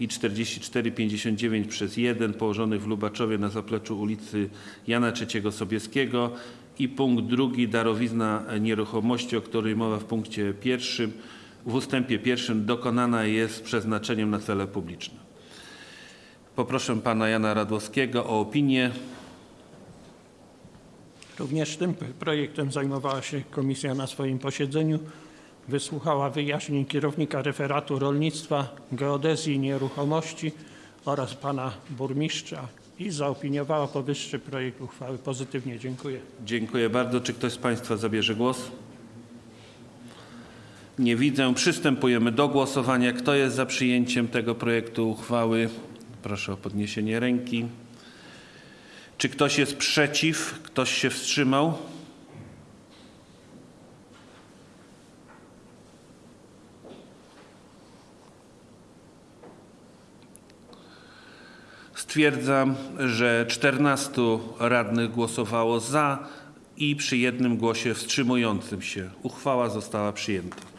i 4459 przez 1 położonych w Lubaczowie na zapleczu ulicy Jana III Sobieskiego i punkt drugi darowizna nieruchomości, o której mowa w punkcie pierwszym w ustępie pierwszym dokonana jest przeznaczeniem na cele publiczne. Poproszę pana Jana Radłowskiego o opinię. Również tym projektem zajmowała się komisja na swoim posiedzeniu. Wysłuchała wyjaśnień kierownika referatu rolnictwa, geodezji i nieruchomości oraz pana burmistrza i zaopiniowała powyższy projekt uchwały pozytywnie. Dziękuję. Dziękuję bardzo. Czy ktoś z państwa zabierze głos? Nie widzę. Przystępujemy do głosowania. Kto jest za przyjęciem tego projektu uchwały? Proszę o podniesienie ręki. Czy ktoś jest przeciw? Ktoś się wstrzymał? Stwierdzam, że 14 radnych głosowało za i przy jednym głosie wstrzymującym się uchwała została przyjęta.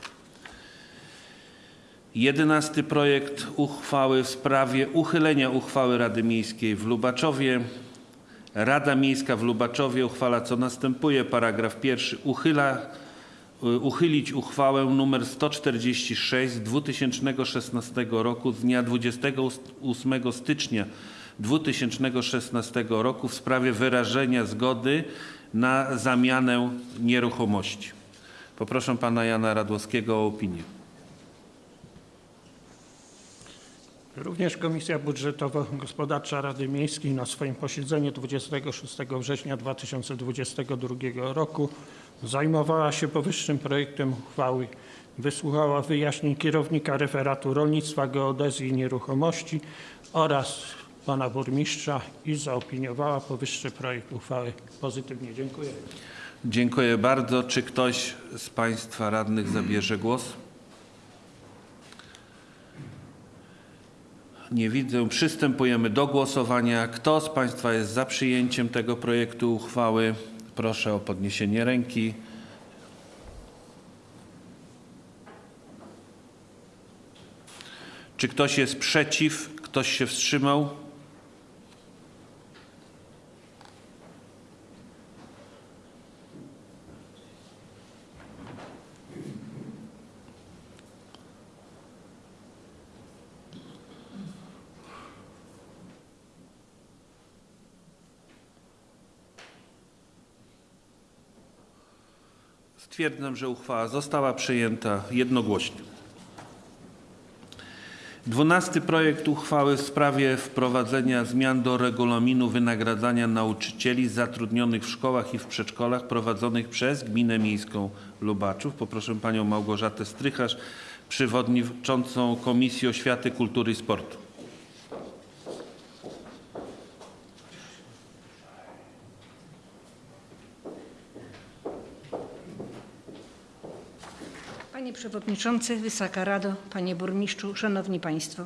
Jedenasty projekt uchwały w sprawie uchylenia uchwały Rady Miejskiej w Lubaczowie. Rada Miejska w Lubaczowie uchwala co następuje. Paragraf pierwszy uchyla y, uchylić uchwałę nr 146 z 2016 roku z dnia 28 stycznia 2016 roku w sprawie wyrażenia zgody na zamianę nieruchomości. Poproszę pana Jana Radłowskiego o opinię. Również Komisja Budżetowo-Gospodarcza Rady Miejskiej na swoim posiedzeniu 26 września 2022 roku zajmowała się powyższym projektem uchwały. Wysłuchała wyjaśnień kierownika referatu rolnictwa, geodezji i nieruchomości oraz pana burmistrza i zaopiniowała powyższy projekt uchwały pozytywnie. Dziękuję. Dziękuję bardzo. Czy ktoś z Państwa radnych zabierze głos? Nie widzę. Przystępujemy do głosowania. Kto z Państwa jest za przyjęciem tego projektu uchwały? Proszę o podniesienie ręki. Czy ktoś jest przeciw? Ktoś się wstrzymał? Stwierdzam, że uchwała została przyjęta jednogłośnie. Dwunasty projekt uchwały w sprawie wprowadzenia zmian do regulaminu wynagradzania nauczycieli zatrudnionych w szkołach i w przedszkolach prowadzonych przez Gminę Miejską Lubaczów. Poproszę panią Małgorzatę Strycharz, przewodniczącą Komisji Oświaty, Kultury i Sportu. Panie Przewodniczący, Wysoka Rado, Panie Burmistrzu, Szanowni Państwo.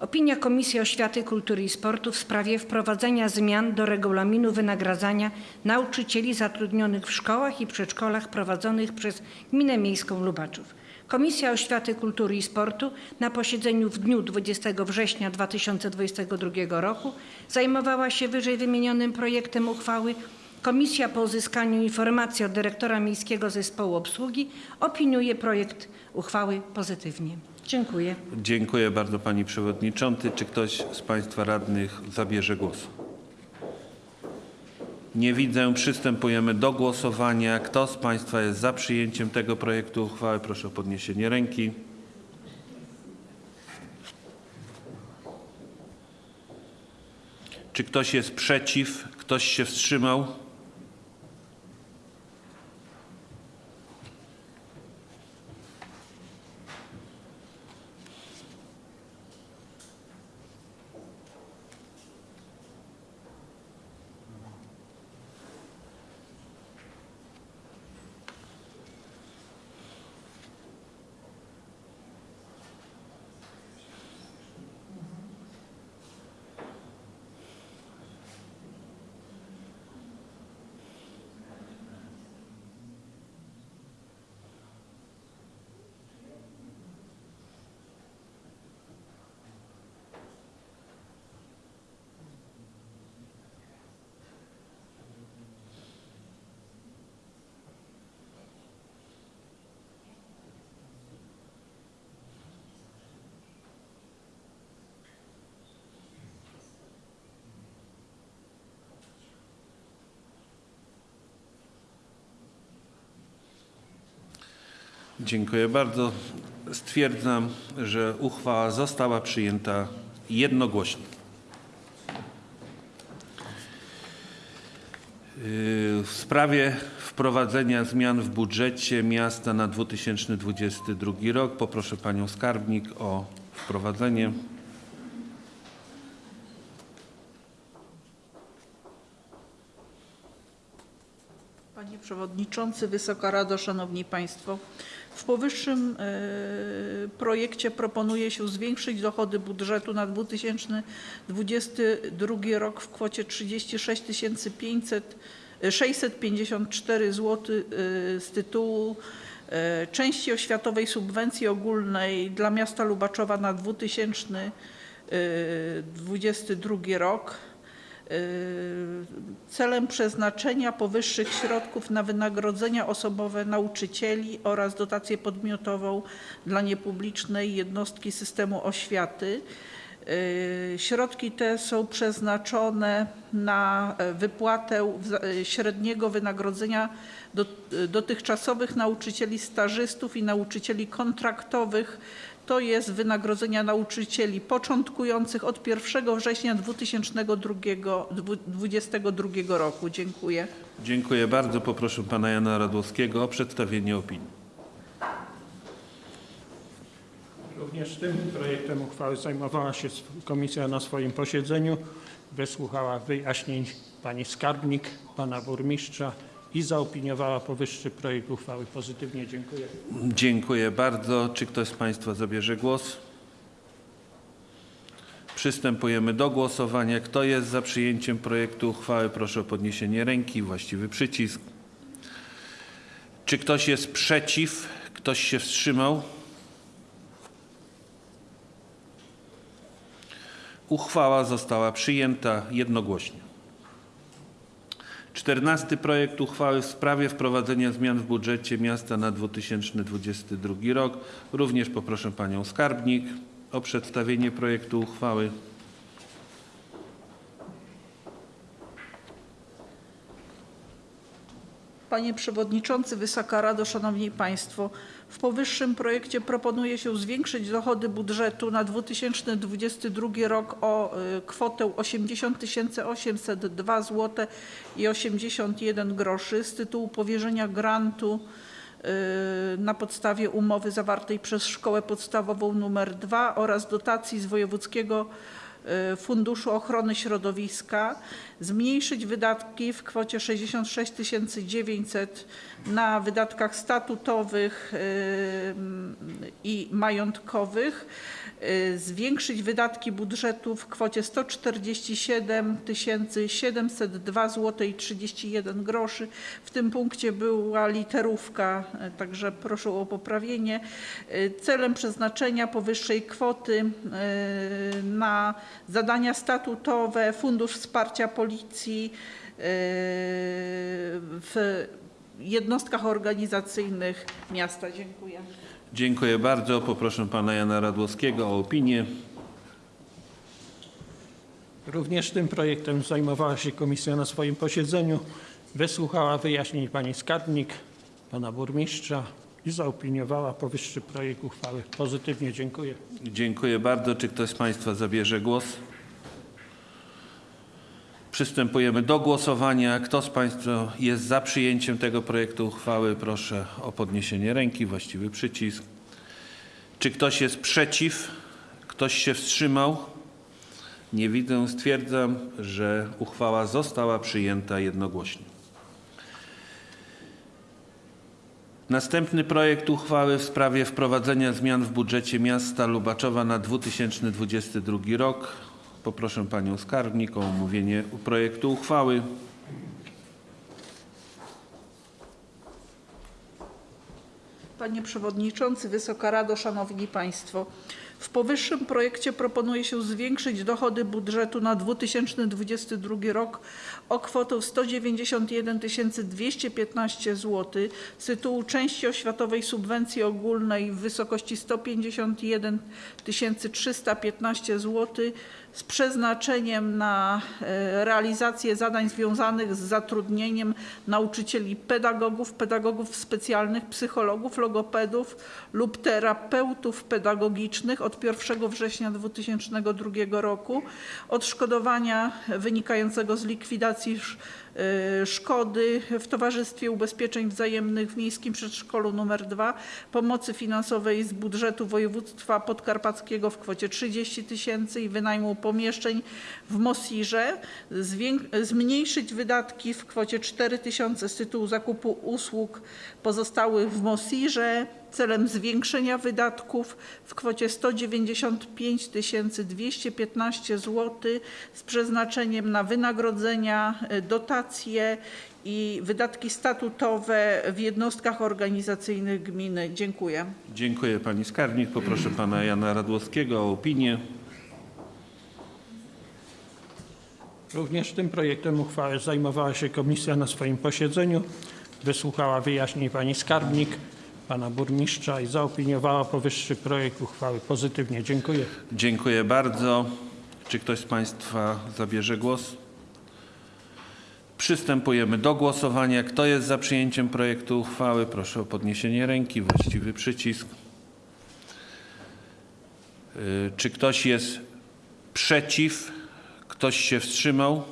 Opinia Komisji Oświaty, Kultury i Sportu w sprawie wprowadzenia zmian do regulaminu wynagradzania nauczycieli zatrudnionych w szkołach i przedszkolach prowadzonych przez Gminę Miejską Lubaczów. Komisja Oświaty, Kultury i Sportu na posiedzeniu w dniu 20 września 2022 roku zajmowała się wyżej wymienionym projektem uchwały Komisja po uzyskaniu informacji od dyrektora Miejskiego Zespołu Obsługi opiniuje projekt uchwały pozytywnie. Dziękuję. Dziękuję bardzo pani przewodniczący. Czy ktoś z państwa radnych zabierze głos? Nie widzę. Przystępujemy do głosowania. Kto z państwa jest za przyjęciem tego projektu uchwały? Proszę o podniesienie ręki. Czy ktoś jest przeciw? Ktoś się wstrzymał? Dziękuję bardzo. Stwierdzam, że uchwała została przyjęta jednogłośnie. Yy, W sprawie wprowadzenia zmian w budżecie miasta na 2022 rok poproszę panią skarbnik o wprowadzenie. Panie Przewodniczący, Wysoka Rado, Szanowni Państwo. W powyższym e, projekcie proponuje się zwiększyć dochody budżetu na 2022 rok w kwocie 36 500 654 zł e, z tytułu e, części oświatowej subwencji ogólnej dla miasta Lubaczowa na 2022 rok celem przeznaczenia powyższych środków na wynagrodzenia osobowe nauczycieli oraz dotację podmiotową dla niepublicznej jednostki systemu oświaty. Y, Środki te są przeznaczone na wypłatę e, średniego wynagrodzenia do- dotychczasowych nauczycieli stażystów i nauczycieli kontraktowych, to jest wynagrodzenia nauczycieli początkujących od 1 września 2022 roku. Dziękuję. Dziękuję bardzo. Poproszę pana Jana Radłowskiego o przedstawienie opinii. Również tym projektem uchwały zajmowała się komisja na swoim posiedzeniu. Wysłuchała wyjaśnień pani skarbnik, pana burmistrza i zaopiniowała powyższy projekt uchwały pozytywnie. Dziękuję. Dziękuję bardzo. Czy ktoś z państwa zabierze głos? Przystępujemy do głosowania. Kto jest za przyjęciem projektu uchwały? Proszę o podniesienie ręki. Właściwy przycisk. Czy ktoś jest przeciw? Ktoś się wstrzymał? Uchwała została przyjęta jednogłośnie. Czternasty projekt uchwały w sprawie wprowadzenia zmian w budżecie miasta na 2022 rok. Również poproszę panią skarbnik o przedstawienie projektu uchwały. Panie Przewodniczący, Wysoka Rado, Szanowni Państwo. W powyższym projekcie proponuje się zwiększyć dochody budżetu na 2022 rok o y, kwotę 80 802 zł i 81 groszy z tytułu powierzenia grantu y, na podstawie umowy zawartej przez Szkołę Podstawową nr 2 oraz dotacji z Wojewódzkiego Funduszu Ochrony Środowiska, zmniejszyć wydatki w kwocie 66 900 na wydatkach statutowych y, i majątkowych, y, zwiększyć wydatki budżetu w kwocie 147 702 zł i 31 groszy. W tym punkcie była literówka, y, także proszę o poprawienie. Y, Celem przeznaczenia powyższej kwoty y, na zadania statutowe, Fundusz Wsparcia Policji y, w jednostkach organizacyjnych miasta. Dziękuję. Dziękuję bardzo. Poproszę pana Jana Radłowskiego o opinię. Również tym projektem zajmowała się komisja na swoim posiedzeniu. Wysłuchała wyjaśnień pani skarbnik, pana burmistrza i zaopiniowała powyższy projekt uchwały pozytywnie. Dziękuję. Dziękuję bardzo. Czy ktoś z państwa zabierze głos? Przystępujemy do głosowania. Kto z państwa jest za przyjęciem tego projektu uchwały? Proszę o podniesienie ręki. Właściwy przycisk. Czy ktoś jest przeciw? Ktoś się wstrzymał? Nie widzę. Stwierdzam, że uchwała została przyjęta jednogłośnie. Następny projekt uchwały w sprawie wprowadzenia zmian w budżecie miasta Lubaczowa na 2022 rok. Poproszę panią skarbnik o omówienie projektu uchwały. Panie Przewodniczący, Wysoka Rado, Szanowni Państwo. W powyższym projekcie proponuje się zwiększyć dochody budżetu na 2022 rok o kwotę 191 215 zł z tytułu części oświatowej subwencji ogólnej w wysokości 151 315 zł z przeznaczeniem na e, realizację zadań związanych z zatrudnieniem nauczycieli pedagogów, pedagogów specjalnych, psychologów, logopedów lub terapeutów pedagogicznych od 1 września 2002 roku, odszkodowania wynikającego z likwidacji szkody w Towarzystwie Ubezpieczeń Wzajemnych w Miejskim Przedszkolu nr 2, pomocy finansowej z budżetu województwa podkarpackiego w kwocie 30 tysięcy i wynajmu pomieszczeń w Mosirze, zmniejszyć wydatki w kwocie 4 tysiące z tytułu zakupu usług pozostałych w Mosirze celem zwiększenia wydatków w kwocie 195 215 zł z przeznaczeniem na wynagrodzenia, e, dotacje i wydatki statutowe w jednostkach organizacyjnych gminy. Dziękuję. Dziękuję pani skarbnik. Poproszę pana Jana Radłowskiego o opinię. Również tym projektem uchwały zajmowała się komisja na swoim posiedzeniu. Wysłuchała wyjaśnień pani skarbnik, pana burmistrza i zaopiniowała powyższy projekt uchwały pozytywnie. Dziękuję. Dziękuję bardzo. Czy ktoś z Państwa zabierze głos? Przystępujemy do głosowania. Kto jest za przyjęciem projektu uchwały? Proszę o podniesienie ręki, właściwy przycisk. Y, Czy ktoś jest przeciw? Ktoś się wstrzymał?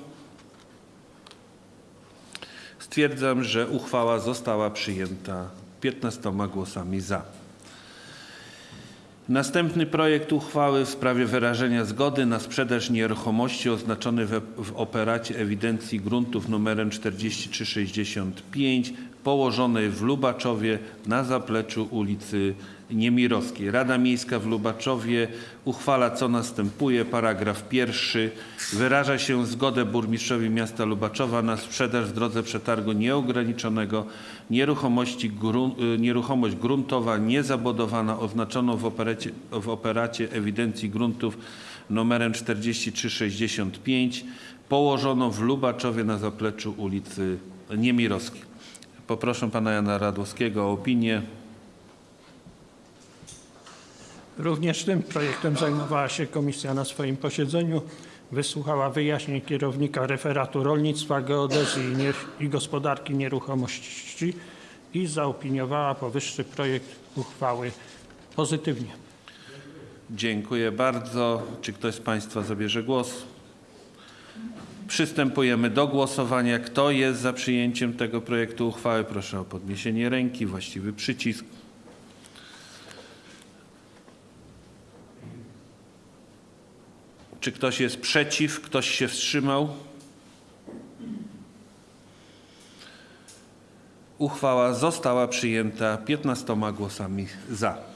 Stwierdzam, że uchwała została przyjęta 15 głosami za. Następny projekt uchwały w sprawie wyrażenia zgody na sprzedaż nieruchomości oznaczony w, operacie ewidencji gruntów numerem 4365 położonej w Lubaczowie na zapleczu ulicy Niemirowskiej. Rada Miejska w Lubaczowie uchwala co następuje. Paragraf pierwszy. Wyraża się zgodę burmistrzowi miasta Lubaczowa na sprzedaż w drodze przetargu nieograniczonego nieruchomości grun, y, nieruchomość gruntowa niezabudowana oznaczoną w operacie, w operacie ewidencji gruntów numerem 4365 położoną w Lubaczowie na zapleczu ulicy Niemirowskiej. Poproszę pana Jana Radłowskiego o opinię. Również tym projektem zajmowała się komisja na swoim posiedzeniu. Wysłuchała wyjaśnień kierownika referatu rolnictwa, geodezji i, gospodarki nieruchomości i zaopiniowała powyższy projekt uchwały pozytywnie. Dziękuję bardzo. Czy ktoś z Państwa zabierze głos? Przystępujemy do głosowania. Kto jest za przyjęciem tego projektu uchwały? Proszę o podniesienie ręki, właściwy przycisk. Czy ktoś jest przeciw? Ktoś się wstrzymał? Uchwała została przyjęta 15 głosami za.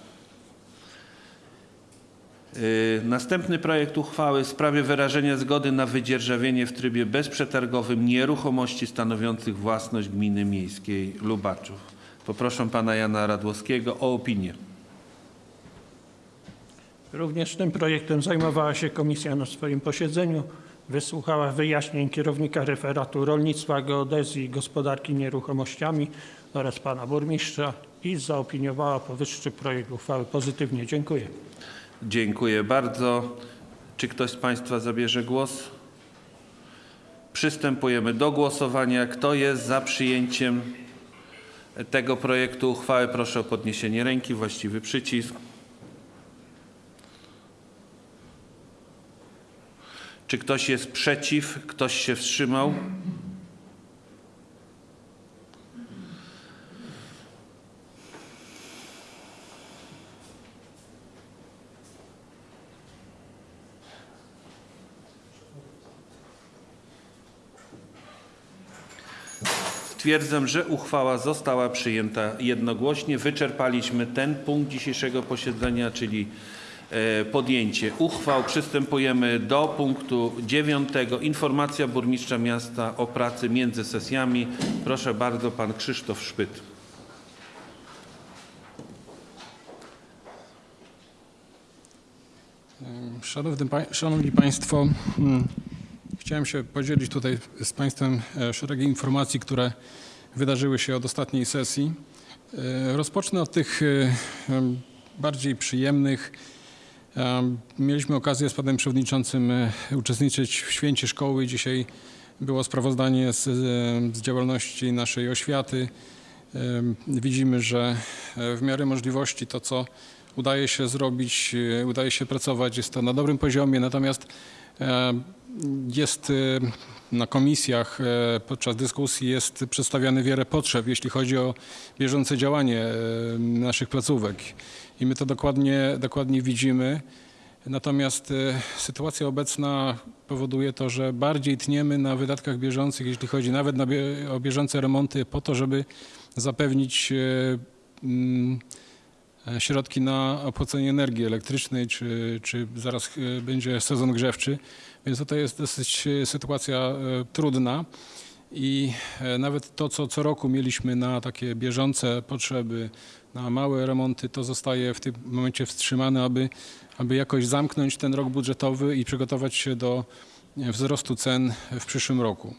Y, Następny projekt uchwały w sprawie wyrażenia zgody na wydzierżawienie w trybie bezprzetargowym nieruchomości stanowiących własność gminy miejskiej Lubaczów. Poproszę pana Jana Radłowskiego o opinię. Również tym projektem zajmowała się komisja na swoim posiedzeniu. Wysłuchała wyjaśnień kierownika referatu rolnictwa, geodezji i gospodarki nieruchomościami oraz pana burmistrza i zaopiniowała powyższy projekt uchwały pozytywnie. Dziękuję. Dziękuję bardzo. Czy ktoś z Państwa zabierze głos? Przystępujemy do głosowania. Kto jest za przyjęciem tego projektu uchwały? Proszę o podniesienie ręki, właściwy przycisk. Czy ktoś jest przeciw? Ktoś się wstrzymał? Stwierdzam, że uchwała została przyjęta jednogłośnie. Wyczerpaliśmy ten punkt dzisiejszego posiedzenia, czyli e, podjęcie uchwał. Przystępujemy do punktu dziewiątego. Informacja burmistrza miasta o pracy między sesjami. Proszę bardzo, pan Krzysztof Szpyt. Szanowny, Szanowni Państwo, mm, chciałem się podzielić tutaj z Państwem e, szeregiem informacji, które wydarzyły się od ostatniej sesji. E, Rozpocznę od tych e, bardziej przyjemnych. Em, Mieliśmy okazję z Panem Przewodniczącym uczestniczyć w święcie szkoły. Dzisiaj było sprawozdanie z, z działalności naszej oświaty. Widzimy, że w miarę możliwości to, co udaje się zrobić, udaje się pracować, jest to na dobrym poziomie, natomiast jest e, na komisjach e, podczas dyskusji jest przedstawiane wiele potrzeb, jeśli chodzi o bieżące działanie e, naszych placówek i my to dokładnie, dokładnie widzimy. Natomiast sytuacja obecna powoduje to, że bardziej tniemy na wydatkach bieżących, jeśli chodzi nawet o bieżące remonty, po to, żeby zapewnić mm, środki na opłacenie energii elektrycznej, czy, czy zaraz e, będzie sezon grzewczy. Więc tutaj jest dosyć e, sytuacja e, trudna. I e, nawet to, co co roku mieliśmy na takie bieżące potrzeby, na małe remonty, to zostaje w tym momencie wstrzymane, aby, aby jakoś zamknąć ten rok budżetowy i przygotować się do wzrostu cen w przyszłym roku.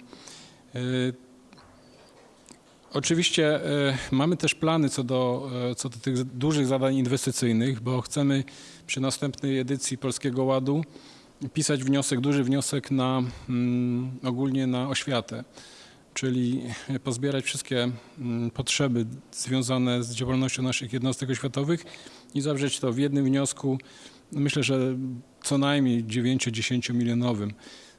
Oczywiście e, mamy też plany co do, e, co do tych dużych zadań inwestycyjnych, bo chcemy przy następnej edycji Polskiego Ładu pisać wniosek, duży wniosek na mm, ogólnie na oświatę, czyli pozbierać wszystkie mm, potrzeby związane z działalnością naszych jednostek oświatowych i zawrzeć to w jednym wniosku, myślę, że co najmniej 9-10 milionowym,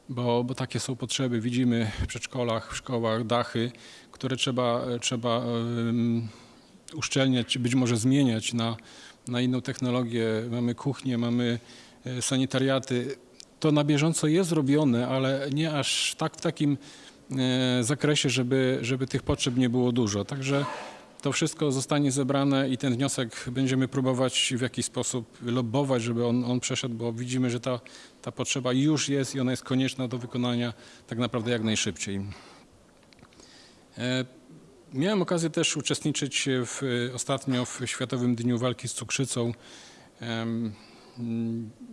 bo, bo takie są potrzeby. Widzimy w przedszkolach, w szkołach dachy, które trzeba, trzeba em, uszczelniać, czy być może zmieniać na, na inną technologię. Mamy kuchnię, mamy e, sanitariaty. To na bieżąco jest robione, ale nie aż tak w takim e, zakresie, żeby, żeby tych potrzeb nie było dużo. Także to wszystko zostanie zebrane i ten wniosek będziemy próbować w jakiś sposób lobbować, żeby on, on przeszedł, bo widzimy, że ta, ta potrzeba już jest i ona jest konieczna do wykonania tak naprawdę jak najszybciej. E, Miałem okazję też uczestniczyć w, ostatnio w Światowym Dniu Walki z Cukrzycą.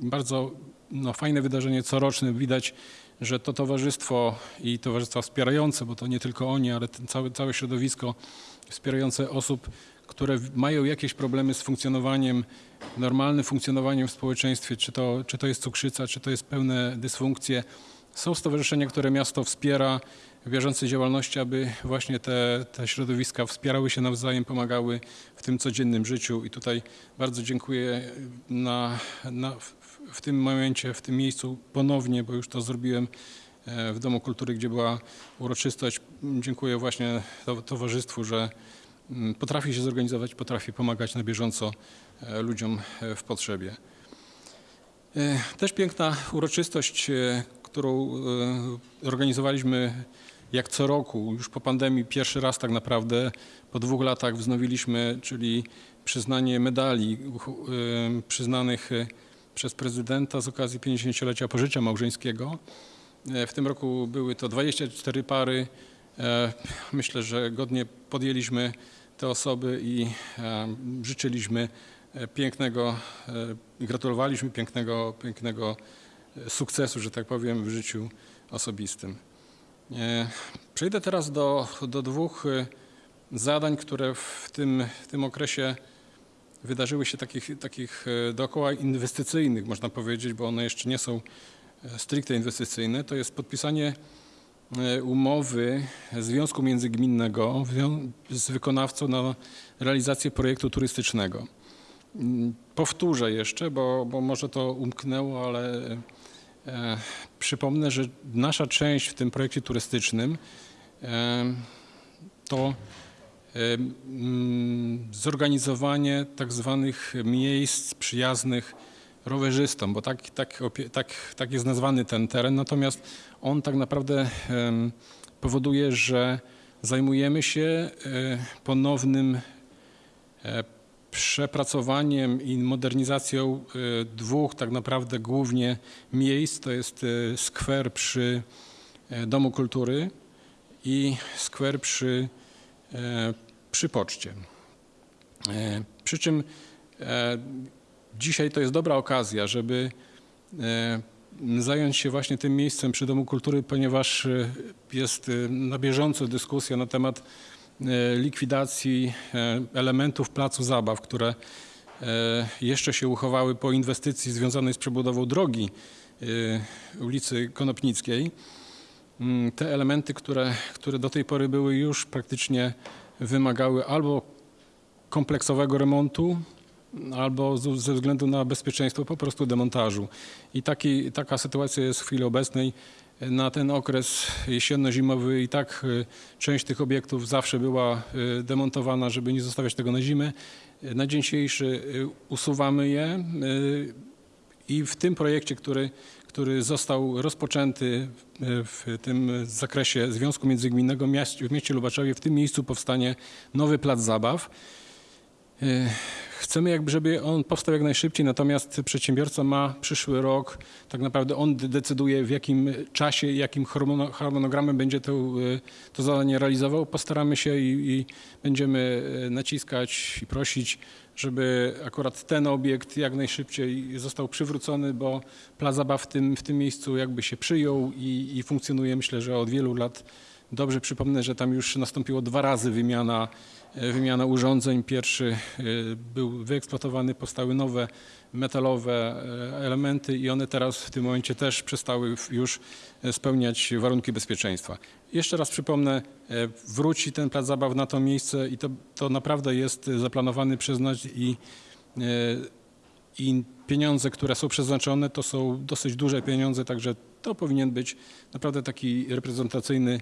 Bardzo no, fajne wydarzenie coroczne. Widać, że to towarzystwo i towarzystwa wspierające, bo to nie tylko oni, ale cały, całe środowisko wspierające osób, które mają jakieś problemy z funkcjonowaniem, normalnym funkcjonowaniem w społeczeństwie, czy to, czy to jest cukrzyca, czy to jest pełne dysfunkcje. Są stowarzyszenia, które miasto wspiera bieżącej działalności, aby właśnie te, te środowiska wspierały się nawzajem, pomagały w tym codziennym życiu. I tutaj bardzo dziękuję na, na, w, tym momencie, w tym miejscu ponownie, bo już to zrobiłem e, w Domu Kultury, gdzie była uroczystość. Dziękuję właśnie to, towarzystwu, że mm, potrafi się zorganizować, potrafi pomagać na bieżąco e, ludziom e, w potrzebie. Też piękna uroczystość, którą organizowaliśmy jak co roku, już po pandemii pierwszy raz tak naprawdę, po dwóch latach wznowiliśmy, czyli przyznanie medali przyznanych e, przez prezydenta z okazji 50-lecia pożycia małżeńskiego. E, W tym roku były to 24 pary. E, Myślę, że godnie podjęliśmy te osoby i e, życzyliśmy pięknego, gratulowaliśmy pięknego, pięknego sukcesu, że tak powiem, w życiu osobistym. E, Przejdę teraz do, do dwóch e, zadań, które w tym, w tym okresie wydarzyły się takich, takich e, dookoła inwestycyjnych, można powiedzieć, bo one jeszcze nie są stricte inwestycyjne. To jest podpisanie umowy Związku Międzygminnego z wykonawcą na realizację projektu turystycznego. Mm, Powtórzę jeszcze, bo, bo może to umknęło, ale przypomnę, że nasza część w tym projekcie turystycznym e, to e, mm, zorganizowanie tak zwanych miejsc przyjaznych rowerzystom, bo tak, tak, tak, tak jest nazwany ten teren, natomiast on tak naprawdę powoduje, że zajmujemy się e, ponownym e, przepracowaniem i modernizacją e, dwóch tak naprawdę głównie miejsc. To jest e, skwer przy e, Domu Kultury i skwer przy, przy poczcie. Przy czym dzisiaj to jest dobra okazja, żeby zająć się właśnie tym miejscem przy Domu Kultury, ponieważ jest na bieżąco dyskusja na temat likwidacji e, elementów placu zabaw, które e, jeszcze się uchowały po inwestycji związanej z przebudową drogi e, ulicy Konopnickiej. Mm, Te elementy, które, które do tej pory były już praktycznie wymagały albo kompleksowego remontu, albo ze względu na bezpieczeństwo po prostu demontażu. I taki, taka sytuacja jest w chwili obecnej. Na ten okres jesienno-zimowy i tak y, część tych obiektów zawsze była y, demontowana, żeby nie zostawiać tego na zimę. Na dzień dzisiejszy y, usuwamy je i w tym projekcie, który, który został rozpoczęty w tym zakresie Związku Międzygminnego w mieście Lubaczowie, w tym miejscu powstanie nowy plac zabaw. E, Chcemy jakby, żeby on powstał jak najszybciej, natomiast przedsiębiorca ma przyszły rok, tak naprawdę on de- decyduje w jakim czasie, jakim harmono- harmonogramem będzie to, e, to zadanie realizował. Postaramy się i, i będziemy e, naciskać i prosić, żeby akurat ten obiekt jak najszybciej został przywrócony, bo plac zabaw w tym, w tym miejscu jakby się przyjął i, i funkcjonuje myślę, że od wielu lat dobrze. Przypomnę, że tam już nastąpiło dwa razy wymiana wymiana urządzeń. Pierwszy e, był wyeksploatowany, powstały nowe metalowe e, elementy i one teraz w tym momencie też przestały już spełniać warunki bezpieczeństwa. Jeszcze raz przypomnę, e, wróci ten plac zabaw na to miejsce i to, to naprawdę jest zaplanowany przez nas i, i pieniądze, które są przeznaczone, to są dosyć duże pieniądze, także to powinien być naprawdę taki reprezentacyjny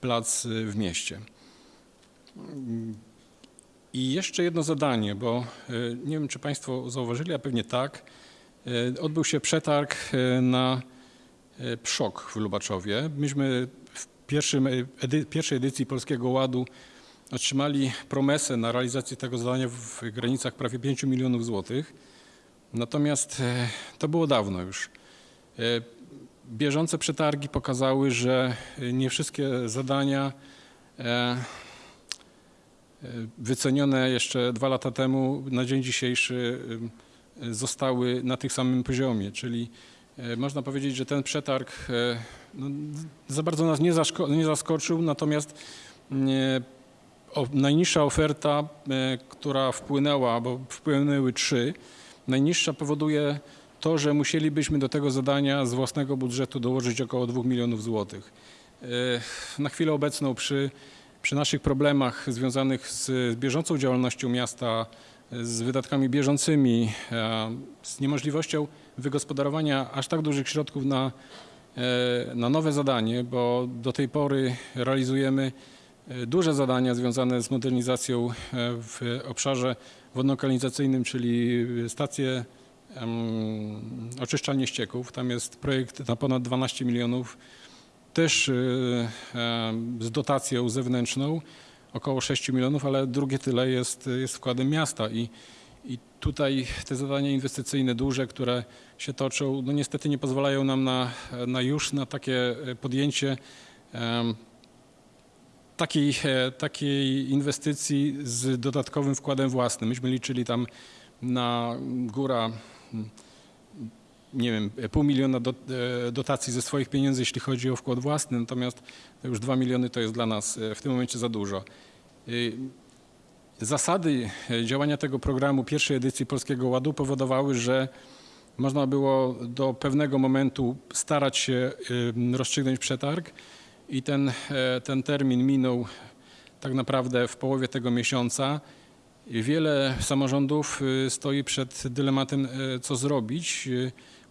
plac w mieście. I jeszcze jedno zadanie, bo e, nie wiem, czy Państwo zauważyli, a pewnie tak. E, Odbył się przetarg e, na PSZOK w Lubaczowie. Myśmy w edy, pierwszej edycji Polskiego Ładu otrzymali promesę na realizację tego zadania w granicach prawie 5 milionów złotych. Natomiast to było dawno już. Bieżące przetargi pokazały, że nie wszystkie zadania wycenione jeszcze dwa lata temu na dzień dzisiejszy e, zostały na tych samym poziomie, czyli e, można powiedzieć, że ten przetarg e, no, za bardzo nas nie, nie zaskoczył, natomiast nie, o, najniższa oferta, e, która wpłynęła, bo wpłynęły trzy, najniższa powoduje to, że musielibyśmy do tego zadania z własnego budżetu dołożyć około 2 milionów złotych. E, Na chwilę obecną przy, przy naszych problemach związanych z bieżącą działalnością miasta, z wydatkami bieżącymi, e, z niemożliwością wygospodarowania aż tak dużych środków na, e, na nowe zadanie, bo do tej pory realizujemy e, duże zadania związane z modernizacją w obszarze wodno-kanalizacyjnym, czyli stacje oczyszczalnie ścieków. Tam jest projekt na ponad 12 milionów, też e, em, z dotacją zewnętrzną, około 6 milionów, ale drugie tyle jest, jest wkładem miasta i, i tutaj te zadania inwestycyjne duże, które się toczą, no niestety nie pozwalają nam na, na już na takie podjęcie em, takiej, e, takiej inwestycji z dodatkowym wkładem własnym. Myśmy liczyli tam na góra, mm, nie wiem, pół miliona e, dotacji ze swoich pieniędzy, jeśli chodzi o wkład własny, natomiast to już dwa miliony to jest dla nas e, w tym momencie za dużo. Y, Zasady e, działania tego programu pierwszej edycji Polskiego Ładu powodowały, że można było do pewnego momentu starać się rozstrzygnąć przetarg i ten, e, ten termin minął tak naprawdę w połowie tego miesiąca. Wiele samorządów stoi przed dylematem, e, co zrobić.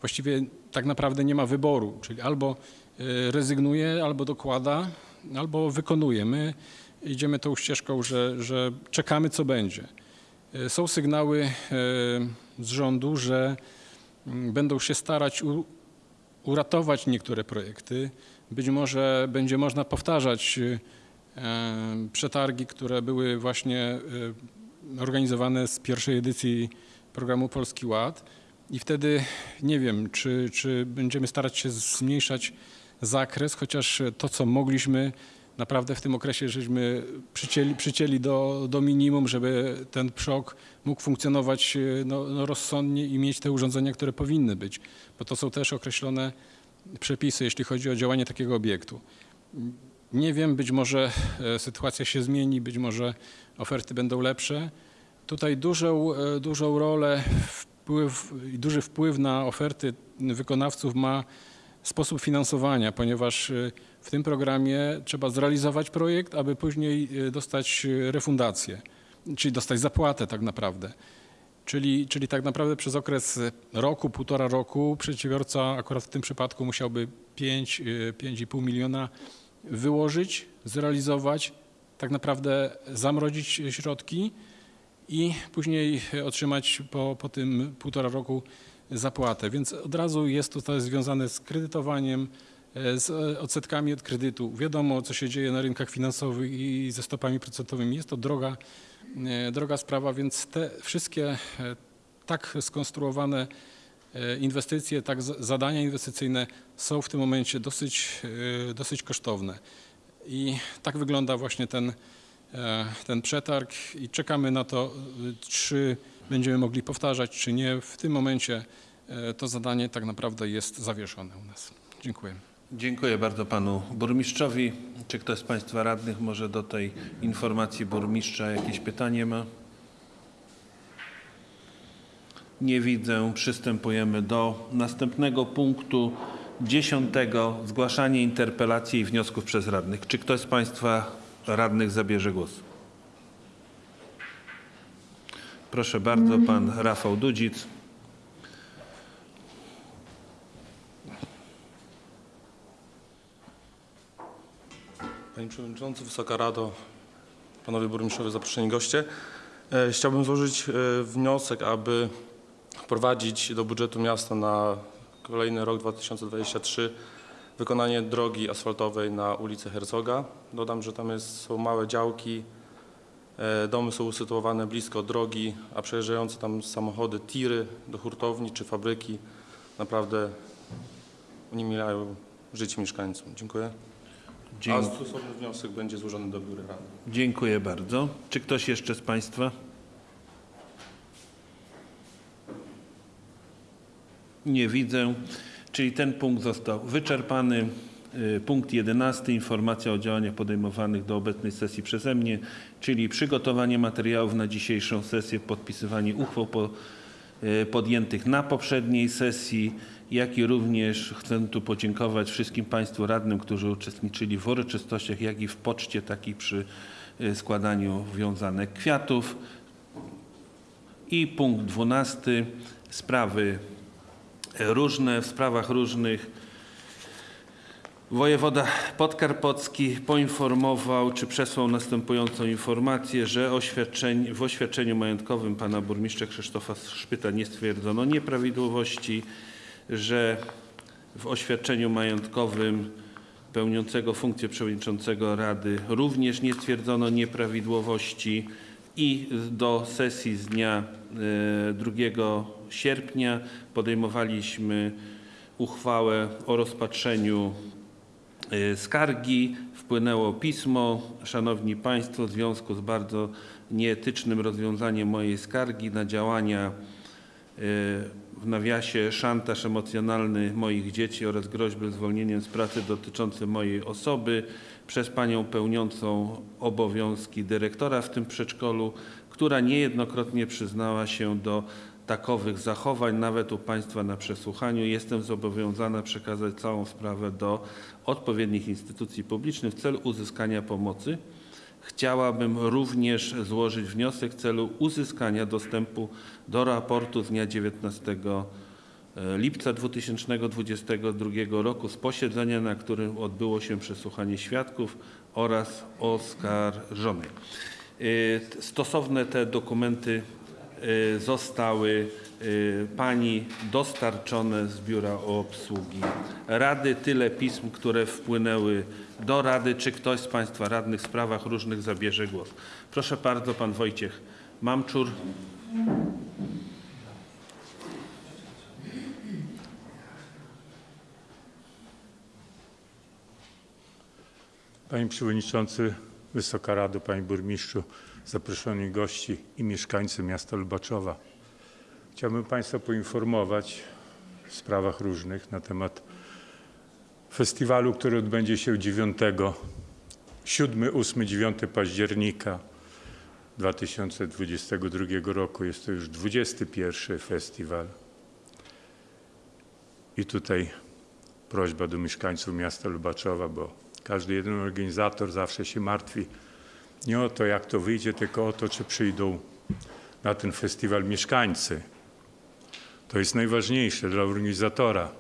Właściwie tak naprawdę nie ma wyboru, czyli albo y, rezygnuje, albo dokłada, albo wykonuje. My idziemy tą ścieżką, że, że czekamy, co będzie. Y, Są sygnały e, z rządu, że mm, będą się starać uratować niektóre projekty. Być może będzie można powtarzać e, przetargi, które były właśnie organizowane z pierwszej edycji programu Polski Ład. I wtedy nie wiem, czy, czy będziemy starać się zmniejszać zakres, chociaż to, co mogliśmy, naprawdę w tym okresie żeśmy przycięli, przycięli do, do minimum, żeby ten PSZOK mógł funkcjonować y, no, no rozsądnie i mieć te urządzenia, które powinny być, bo to są też określone przepisy, jeśli chodzi o działanie takiego obiektu. Nie wiem, być może e, sytuacja się zmieni, być może oferty będą lepsze. Tutaj dużą, e, dużą rolę, wpływ, duży wpływ na oferty wykonawców ma sposób finansowania, ponieważ e, w tym programie trzeba zrealizować projekt, aby później e, dostać e, refundację, czyli dostać zapłatę tak naprawdę. Czyli, czyli tak naprawdę przez okres roku, półtora roku przedsiębiorca akurat w tym przypadku musiałby 5, y, 5,5 miliona wyłożyć, zrealizować, tak naprawdę zamrozić środki i później otrzymać po, po tym półtora roku zapłatę. Więc od razu jest to, związane z kredytowaniem, e, z e, odsetkami od kredytu. Wiadomo, co się dzieje na rynkach finansowych i ze stopami procentowymi. Jest to droga, e, droga sprawa, więc te wszystkie tak skonstruowane inwestycje, tak za- zadania inwestycyjne są w tym momencie dosyć, dosyć kosztowne. I tak wygląda właśnie ten, ten przetarg i czekamy na to, e, czy będziemy mogli powtarzać, czy nie. W tym momencie e, to zadanie tak naprawdę jest zawieszone u nas. Dziękuję. Dziękuję bardzo panu burmistrzowi. Czy ktoś z państwa radnych może do tej informacji burmistrza jakieś pytanie ma? Nie widzę. Przystępujemy do następnego punktu dziesiątego. Zgłaszanie interpelacji i wniosków przez radnych. Czy ktoś z państwa radnych zabierze głos? Proszę bardzo, pan Rafał Dudzic. Panie Przewodniczący, Wysoka Rado, Panowie Burmistrzowie, zaproszeni goście. E, Chciałbym złożyć e, wniosek, aby wprowadzić do budżetu miasta na kolejny rok 2023 wykonanie drogi asfaltowej na ulicy Herzoga. Dodam, że tam jest, są małe działki, e, domy są usytuowane blisko drogi, a przejeżdżające tam samochody, tiry do hurtowni czy fabryki naprawdę uniemilają życie mieszkańcom. Dziękuję. A Dziękuję. stosowny wniosek będzie złożony do biura rady. Dziękuję bardzo. Czy ktoś jeszcze z Państwa? Nie widzę. Czyli ten punkt został wyczerpany. Y, Punkt 11. Informacja o działaniach podejmowanych do obecnej sesji przeze mnie, czyli przygotowanie materiałów na dzisiejszą sesję, podpisywanie uchwał po, y, podjętych na poprzedniej sesji, jak i również chcę tu podziękować wszystkim Państwu radnym, którzy uczestniczyli w uroczystościach, jak i w poczcie, tak i przy y, składaniu wiązanek kwiatów. I punkt 12. Sprawy różne, w sprawach różnych. Wojewoda podkarpacki poinformował, czy przesłał następującą informację, że oświadczeń, w oświadczeniu majątkowym pana burmistrza Krzysztofa Szpyta nie stwierdzono nieprawidłowości, że w oświadczeniu majątkowym pełniącego funkcję przewodniczącego Rady również nie stwierdzono nieprawidłowości i do sesji z dnia e, 2 sierpnia podejmowaliśmy uchwałę o rozpatrzeniu e, skargi. Wpłynęło pismo. Szanowni Państwo, w związku z bardzo nieetycznym rozwiązaniem mojej skargi na działania e, w nawiasie szantaż emocjonalny moich dzieci oraz groźby zwolnieniem z pracy dotyczące mojej osoby przez panią pełniącą obowiązki dyrektora w tym przedszkolu, która niejednokrotnie przyznała się do takowych zachowań, nawet u Państwa na przesłuchaniu. Jestem zobowiązana przekazać całą sprawę do odpowiednich instytucji publicznych w celu uzyskania pomocy. Chciałabym również złożyć wniosek w celu uzyskania dostępu do raportu z dnia 19 lipca 2022 roku z posiedzenia, na którym odbyło się przesłuchanie świadków oraz oskarżonej. Y, t- Stosowne te dokumenty zostały y, Pani dostarczone z Biura Obsługi Rady. Tyle pism, które wpłynęły do Rady. Czy ktoś z Państwa radnych w sprawach różnych zabierze głos? Proszę bardzo, Pan Wojciech Mamczur. Panie Przewodniczący, Wysoka Rado, Panie Burmistrzu, zaproszeni gości i mieszkańcy miasta Lubaczowa. Chciałbym Państwa poinformować w sprawach różnych na temat festiwalu, który odbędzie się 9, 7, 8, 9 października 2022 roku. Jest to już 21 festiwal. I tutaj prośba do mieszkańców miasta Lubaczowa, bo każdy jeden organizator zawsze się martwi nie o to, jak to wyjdzie, tylko o to, czy przyjdą na ten festiwal mieszkańcy. To jest najważniejsze dla organizatora.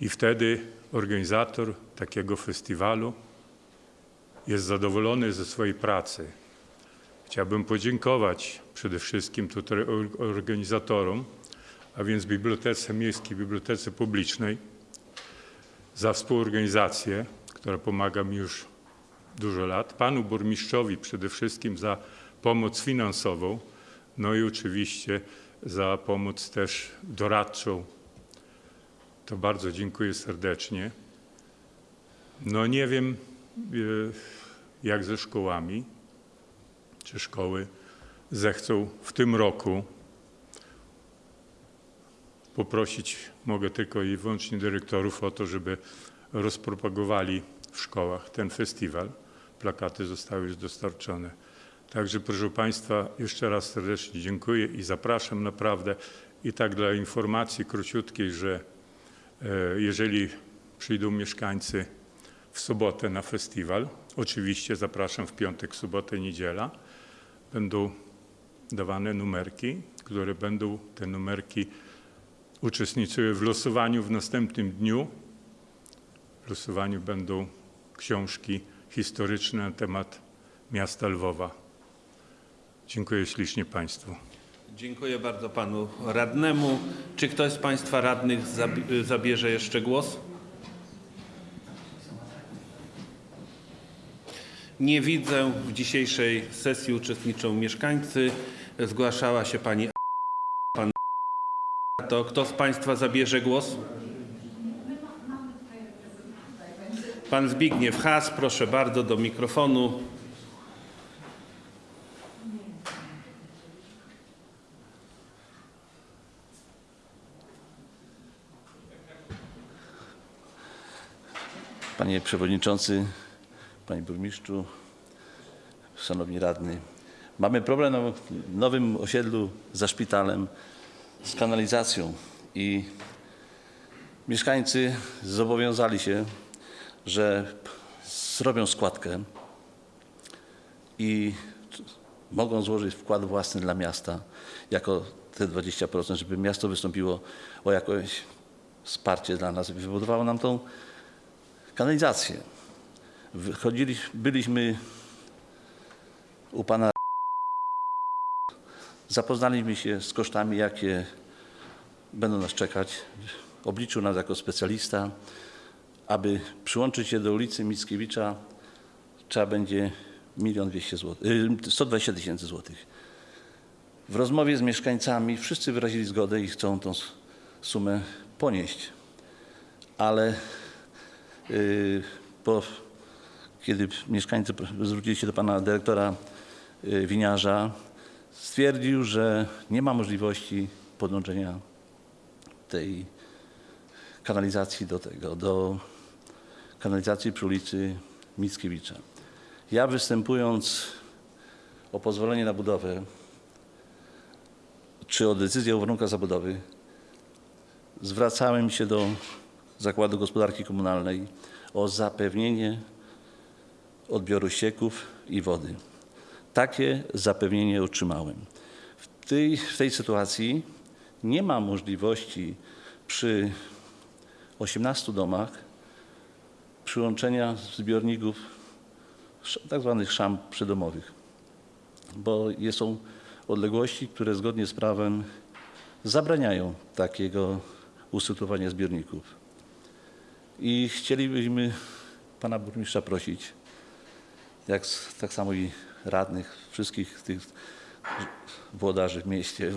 I wtedy organizator takiego festiwalu jest zadowolony ze swojej pracy. Chciałbym podziękować przede wszystkim tutaj or- organizatorom, a więc Bibliotece Miejskiej, Bibliotece Publicznej, za współorganizację, która pomaga mi już dużo lat, panu burmistrzowi przede wszystkim za pomoc finansową, no i oczywiście za pomoc też doradczą. To bardzo dziękuję serdecznie. No nie wiem, y, jak ze szkołami, czy szkoły zechcą w tym roku poprosić mogę tylko i wyłącznie dyrektorów o to, żeby rozpropagowali w szkołach ten festiwal. Plakaty zostały już dostarczone. Także proszę Państwa, jeszcze raz serdecznie dziękuję i zapraszam naprawdę. I tak dla informacji króciutkiej, że e, jeżeli przyjdą mieszkańcy w sobotę na festiwal, oczywiście zapraszam w piątek, sobotę, niedziela, będą dawane numerki, które będą te numerki uczestniczyły w losowaniu w następnym dniu. W losowaniu będą książki historyczne na temat miasta Lwowa. Dziękuję ślicznie Państwu. Dziękuję bardzo panu radnemu. Czy ktoś z państwa radnych zabi- zabierze jeszcze głos? Nie widzę. W dzisiejszej sesji uczestniczą mieszkańcy. Zgłaszała się pani pan to kto z państwa zabierze głos? Pan Zbigniew Has, proszę bardzo do mikrofonu. Panie Przewodniczący, Panie Burmistrzu, Szanowni Radni. Mamy problem na nowym osiedlu za szpitalem z kanalizacją i mieszkańcy zobowiązali się, że zrobią składkę i mogą złożyć wkład własny dla miasta jako te 20%, żeby miasto wystąpiło o jakieś wsparcie dla nas i wybudowało nam tą kanalizację. Wychodzili, byliśmy u pana, zapoznaliśmy się z kosztami, jakie będą nas czekać. Obliczył nas jako specjalista, aby przyłączyć się do ulicy Mickiewicza trzeba będzie milion dwieście złotych, y, 120 tysięcy złotych. W rozmowie z mieszkańcami wszyscy wyrazili zgodę i chcą tą sumę ponieść, ale y, po, kiedy mieszkańcy zwrócili się do pana dyrektora y, winiarza, stwierdził, że nie ma możliwości podłączenia tej kanalizacji do tego, do kanalizacji przy ulicy Mickiewicza. Ja występując o pozwolenie na budowę, czy o decyzję o warunkach zabudowy, zwracałem się do Zakładu Gospodarki Komunalnej o zapewnienie odbioru ścieków i wody. Takie zapewnienie otrzymałem. W tej, w tej sytuacji nie ma możliwości przy 18 domach przyłączenia zbiorników tak zwanych szam przydomowych, bo są odległości, które zgodnie z prawem zabraniają takiego usytuowania zbiorników. I chcielibyśmy pana burmistrza prosić, jak tak samo i radnych, wszystkich tych włodarzy w mieście,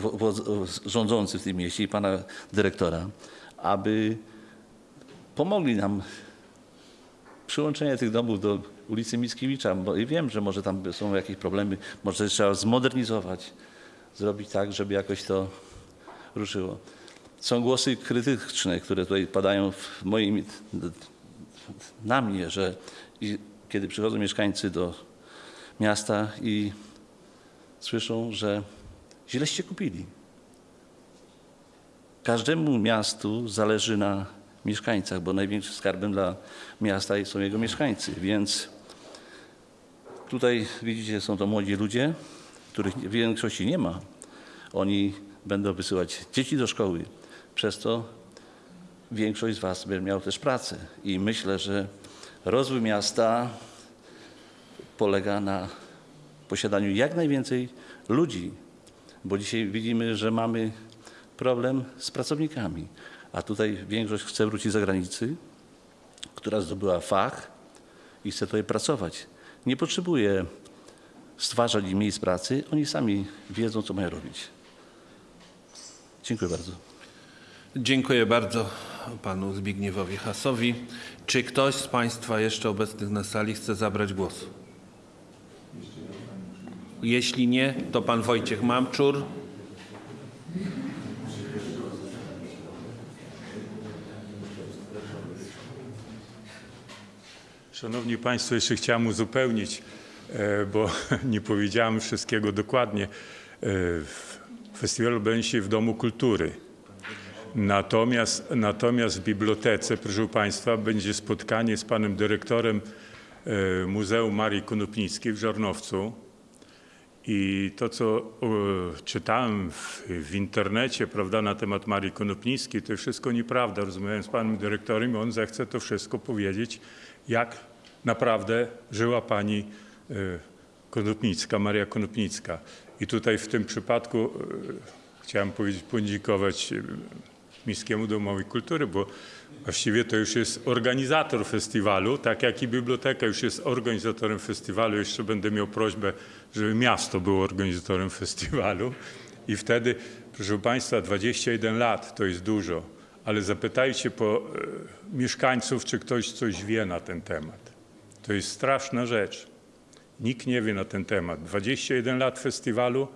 rządzących w tym mieście i pana dyrektora, aby pomogli nam przyłączenie tych domów do ulicy Mickiewicza, bo wiem, że może tam są jakieś problemy, może trzeba zmodernizować, zrobić tak, żeby jakoś to ruszyło. Są głosy krytyczne, które tutaj padają w moim, na mnie, że kiedy przychodzą mieszkańcy do miasta i słyszą, że źleście kupili. Każdemu miastu zależy na mieszkańcach, bo największym skarbem dla miasta są jego mieszkańcy, więc tutaj widzicie, są to młodzi ludzie, których w większości nie ma. Oni będą wysyłać dzieci do szkoły. Przez to większość z Was będzie miał też pracę. I myślę, że rozwój miasta polega na posiadaniu jak najwięcej ludzi, bo dzisiaj widzimy, że mamy problem z pracownikami, a tutaj większość chce wrócić z zagranicy która zdobyła fach i chce tutaj pracować. Nie potrzebuje stwarzać im miejsc pracy, oni sami wiedzą, co mają robić. Dziękuję bardzo. Dziękuję bardzo panu Zbigniewowi Hasowi. Czy ktoś z państwa jeszcze obecnych na sali chce zabrać głos? Jeśli nie, to pan Wojciech Mamczur. Szanowni Państwo, jeszcze chciałem uzupełnić, e, bo nie powiedziałem wszystkiego dokładnie. E, Festiwal będzie się w Domu Kultury. Natomiast, natomiast w bibliotece, proszę Państwa, będzie spotkanie z panem dyrektorem e, Muzeum Marii Konopnickiej w Żarnowcu. I to, co czytałem w, w internecie, prawda, na temat Marii Konopnickiej, to wszystko nieprawda. Rozmawiałem z panem dyrektorem i on zechce to wszystko powiedzieć, jak naprawdę żyła pani e, Konopnicka, Maria Konopnicka. I tutaj w tym przypadku e, chciałem powiedzieć, podziękować e, Miejskiemu Domowi Kultury, bo właściwie to już jest organizator festiwalu, tak jak i biblioteka już jest organizatorem festiwalu. Jeszcze będę miał prośbę, żeby miasto było organizatorem festiwalu. I wtedy, proszę Państwa, 21 lat to jest dużo, ale zapytajcie po mieszkańców, czy ktoś coś wie na ten temat. To jest straszna rzecz. Nikt nie wie na ten temat. 21 lat festiwalu,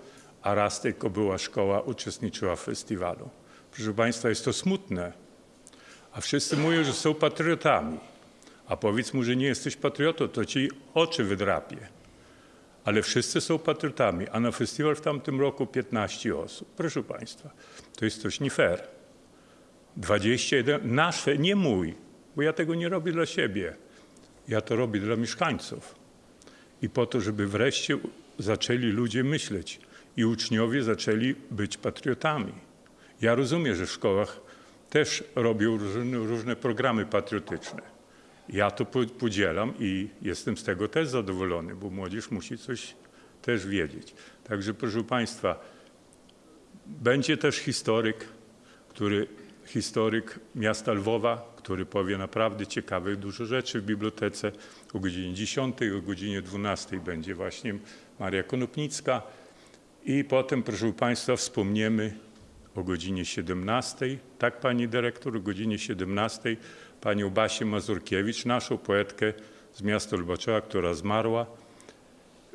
a raz tylko była szkoła, uczestniczyła w festiwalu. Proszę Państwa, jest to smutne. A wszyscy mówią, że są patriotami. A powiedz mu, że nie jesteś patriotą, to ci oczy wydrapie. Ale wszyscy są patriotami, a na festiwal w tamtym roku 15 osób. Proszę Państwa, to jest coś nie fair. 21, nasze, nie mój, bo ja tego nie robię dla siebie. Ja to robię dla mieszkańców. I po to, żeby wreszcie zaczęli ludzie myśleć i uczniowie zaczęli być patriotami. Ja rozumiem, że w szkołach też robią różne, różne programy patriotyczne. Ja to po- podzielam i jestem z tego też zadowolony, bo młodzież musi coś też wiedzieć. Także proszę Państwa, będzie też historyk, który, historyk miasta Lwowa, który powie naprawdę ciekawych dużo rzeczy w bibliotece. O godzinie 10, o godzinie 12 będzie właśnie Maria Konopnicka. I potem, proszę Państwa, wspomniemy o godzinie 17, tak Pani Dyrektor, o godzinie 17 Panią Basię Mazurkiewicz, naszą poetkę z miasta Lubaczowa, która zmarła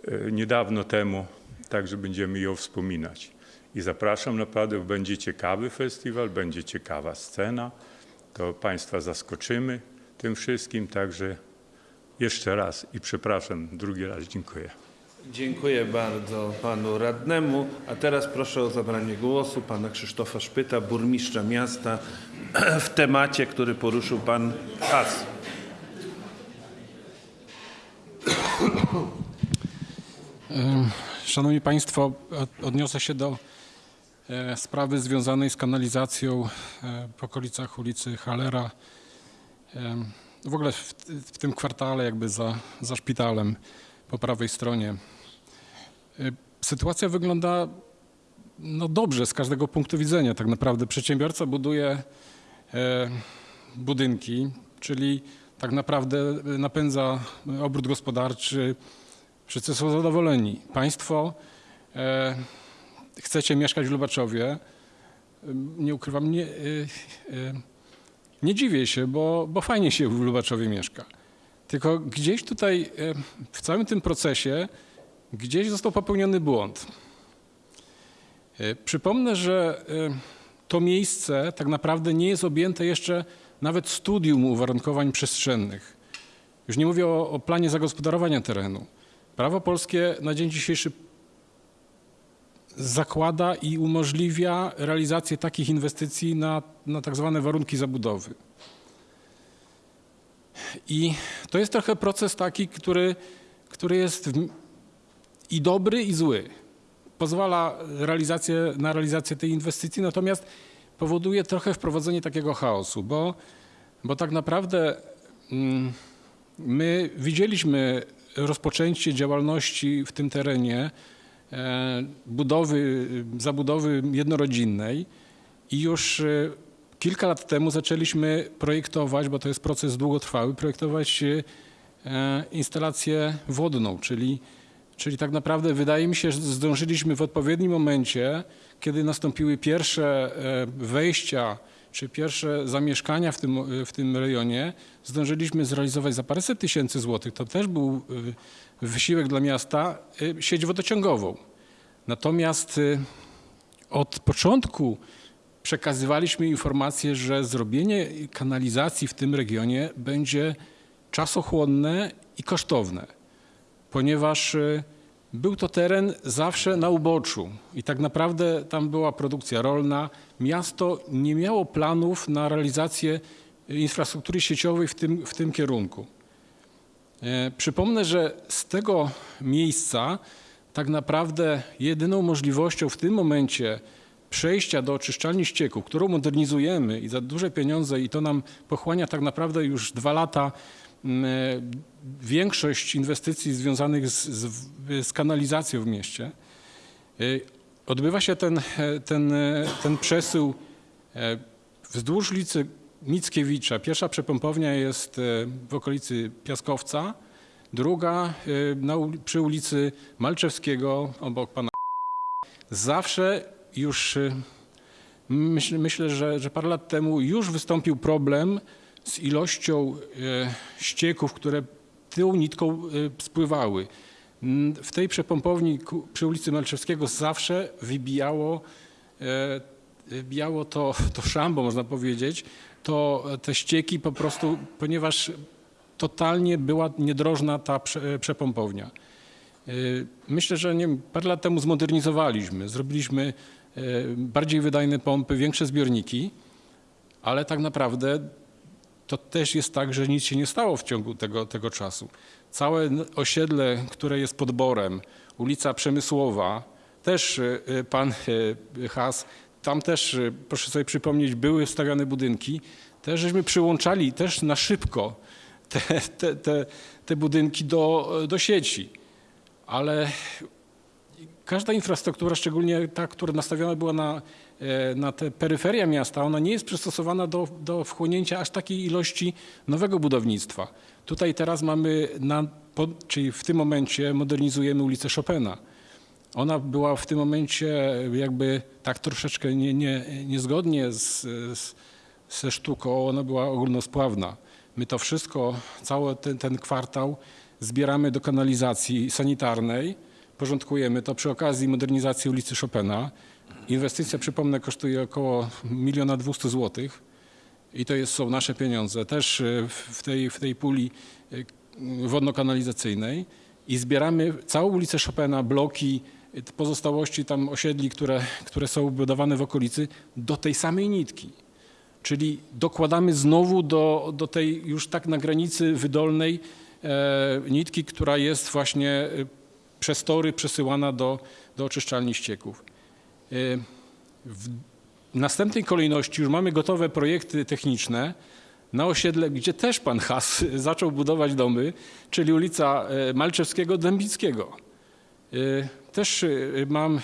e, niedawno temu, także będziemy ją wspominać. I zapraszam naprawdę, będzie ciekawy festiwal, będzie ciekawa scena, to Państwa zaskoczymy tym wszystkim, także jeszcze raz i przepraszam, drugi raz dziękuję. Dziękuję bardzo panu radnemu. A teraz proszę o zabranie głosu pana Krzysztofa Szpyta, burmistrza miasta w temacie, który poruszył pan Has. Szanowni Państwo, od- odniosę się do sprawy związanej z kanalizacją e, w okolicach ulicy Halera. Em, W ogóle w, w tym kwartale, jakby za, za szpitalem po prawej stronie. E, Sytuacja wygląda no dobrze z każdego punktu widzenia. Tak naprawdę przedsiębiorca buduje e, budynki, czyli tak naprawdę napędza obrót gospodarczy, Wszyscy są zadowoleni. Państwo e, chcecie mieszkać w Lubaczowie. Nie ukrywam, nie, e, e, nie dziwię się, bo, bo fajnie się w Lubaczowie mieszka. Tylko gdzieś tutaj e, w całym tym procesie gdzieś został popełniony błąd. Przypomnę, że to miejsce tak naprawdę nie jest objęte jeszcze nawet studium uwarunkowań przestrzennych. Już nie mówię o, o planie zagospodarowania terenu. Prawo polskie na dzień dzisiejszy zakłada i umożliwia realizację takich inwestycji na, na tak zwane warunki zabudowy. I to jest trochę proces taki, który, który jest i dobry, i zły. Pozwala realizację, na realizację tej inwestycji, natomiast powoduje trochę wprowadzenie takiego chaosu, bo, bo tak naprawdę mm, my widzieliśmy rozpoczęcie działalności w tym terenie, budowy, zabudowy jednorodzinnej i już e, kilka lat temu zaczęliśmy projektować, bo to jest proces długotrwały, projektować e, instalację wodną, czyli, czyli tak naprawdę wydaje mi się, że zdążyliśmy w odpowiednim momencie, kiedy nastąpiły pierwsze e, wejścia czy pierwsze zamieszkania w tym, w tym rejonie, zdążyliśmy zrealizować za paręset tysięcy złotych. To też był e, wysiłek dla miasta, e, sieć wodociągową. Natomiast od początku przekazywaliśmy informację, że zrobienie kanalizacji w tym regionie będzie czasochłonne i kosztowne, ponieważ y, był to teren zawsze na uboczu i tak naprawdę tam była produkcja rolna. Miasto nie miało planów na realizację infrastruktury sieciowej w tym, w tym kierunku. E, Przypomnę, że z tego miejsca tak naprawdę jedyną możliwością w tym momencie przejścia do oczyszczalni ścieków, którą modernizujemy i za duże pieniądze i to nam pochłania tak naprawdę już dwa lata większość inwestycji związanych z, z, z kanalizacją w mieście. E, Odbywa się ten, e, ten, e, ten przesył wzdłuż ulicy Mickiewicza. Pierwsza przepompownia jest w okolicy Piaskowca, druga na, przy ulicy Malczewskiego obok pana. Zawsze już myśl, myślę, że, że parę lat temu już wystąpił problem z ilością y, ścieków, które tą nitką y, spływały. W tej przepompowni przy ulicy Malczewskiego zawsze wybijało, e, wybijało to, to szambo, można powiedzieć, to te ścieki po prostu, ponieważ totalnie była niedrożna ta prze, przepompownia. Myślę, że nie parę lat temu zmodernizowaliśmy, zrobiliśmy bardziej wydajne pompy, większe zbiorniki, ale tak naprawdę to też jest tak, że nic się nie stało w ciągu tego, tego czasu. Całe osiedle, które jest podborem, ulica Przemysłowa, też y, y, pan y, Has, tam też, proszę sobie przypomnieć, były stawiane budynki, też żeśmy przyłączali też na szybko te, te, te, te budynki do, do sieci ale każda infrastruktura, szczególnie ta, która nastawiona była na, e, na te peryferia miasta, ona nie jest przystosowana do, do wchłonięcia aż takiej ilości nowego budownictwa. Tutaj teraz mamy, na, czyli w tym momencie modernizujemy ulicę Chopina. Ona była w tym momencie jakby tak troszeczkę nie, nie, niezgodnie z, z, ze sztuką, ona była ogólnospławna. My to wszystko, cały ten, ten kwartał zbieramy do kanalizacji sanitarnej, porządkujemy to przy okazji modernizacji ulicy Chopina. Inwestycja, przypomnę, kosztuje około miliona dwieście złotych i to jest, są nasze pieniądze też e, w- tej, w tej puli e, wodno-kanalizacyjnej i zbieramy całą ulicę Chopina, bloki, e, pozostałości tam osiedli, które, które są budowane w okolicy do tej samej nitki. Czyli dokładamy znowu do, do tej już tak na granicy wydolnej e, nitki, która jest właśnie przez tory przesyłana do, do oczyszczalni ścieków. E, w następnej kolejności już mamy gotowe projekty techniczne na osiedle, gdzie też pan Has zaczął budować domy, czyli ulica e, Malczewskiego, Dębickiego. E, Też mam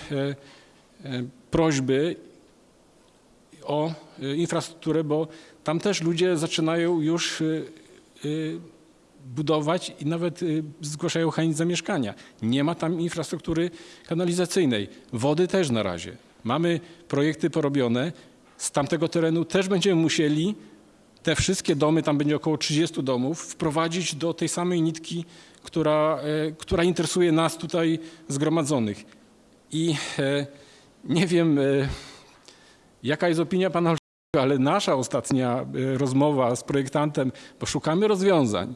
prośby o y, infrastrukturę, bo tam też ludzie zaczynają już y, y, budować i nawet y, zgłaszają chęć zamieszkania. Nie ma tam infrastruktury kanalizacyjnej. Wody też na razie. Mamy projekty porobione. Z tamtego terenu też będziemy musieli te wszystkie domy, tam będzie około 30 domów, wprowadzić do tej samej nitki, która, e, która interesuje nas tutaj zgromadzonych. I e, nie wiem, e, Jaka jest opinia pana ale nasza ostatnia rozmowa z projektantem, bo szukamy rozwiązań,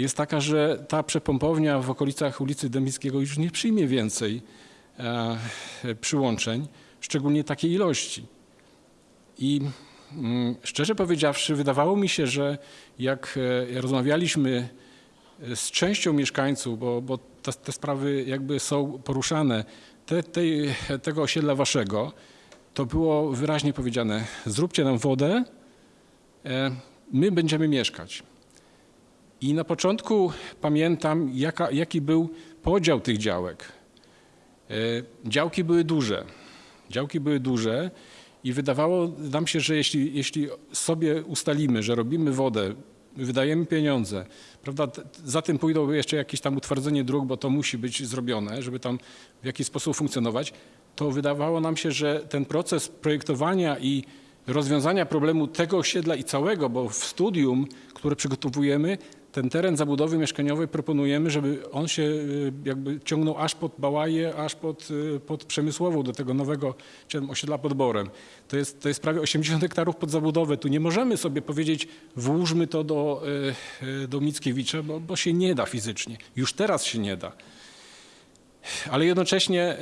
jest taka, że ta przepompownia w okolicach ulicy Dębickiego już nie przyjmie więcej e, przyłączeń, szczególnie takiej ilości. I mm, szczerze powiedziawszy, wydawało mi się, że jak e, rozmawialiśmy e, z częścią mieszkańców, bo, bo te, te sprawy jakby są poruszane, te, tej, tego osiedla waszego, to było wyraźnie powiedziane: zróbcie nam wodę, my będziemy mieszkać. I na początku pamiętam, jaka, jaki był podział tych działek. E, Działki były duże. Działki były duże I wydawało nam się, że jeśli, jeśli sobie ustalimy, że robimy wodę, wydajemy pieniądze, prawda, za tym pójdą jeszcze jakieś tam utwardzenie dróg, bo to musi być zrobione, żeby tam w jakiś sposób funkcjonować, to wydawało nam się, że ten proces projektowania i rozwiązania problemu tego osiedla i całego, bo w studium, które przygotowujemy, ten teren zabudowy mieszkaniowej proponujemy, żeby on się y, jakby ciągnął aż pod Bałaje, aż pod, y, pod Przemysłową, do tego nowego osiedla pod Borem. To jest, to jest prawie 80 hektarów pod zabudowę. Tu nie możemy sobie powiedzieć, włóżmy to do, y, do Mickiewicza, bo, bo się nie da fizycznie. Już teraz się nie da. Ale jednocześnie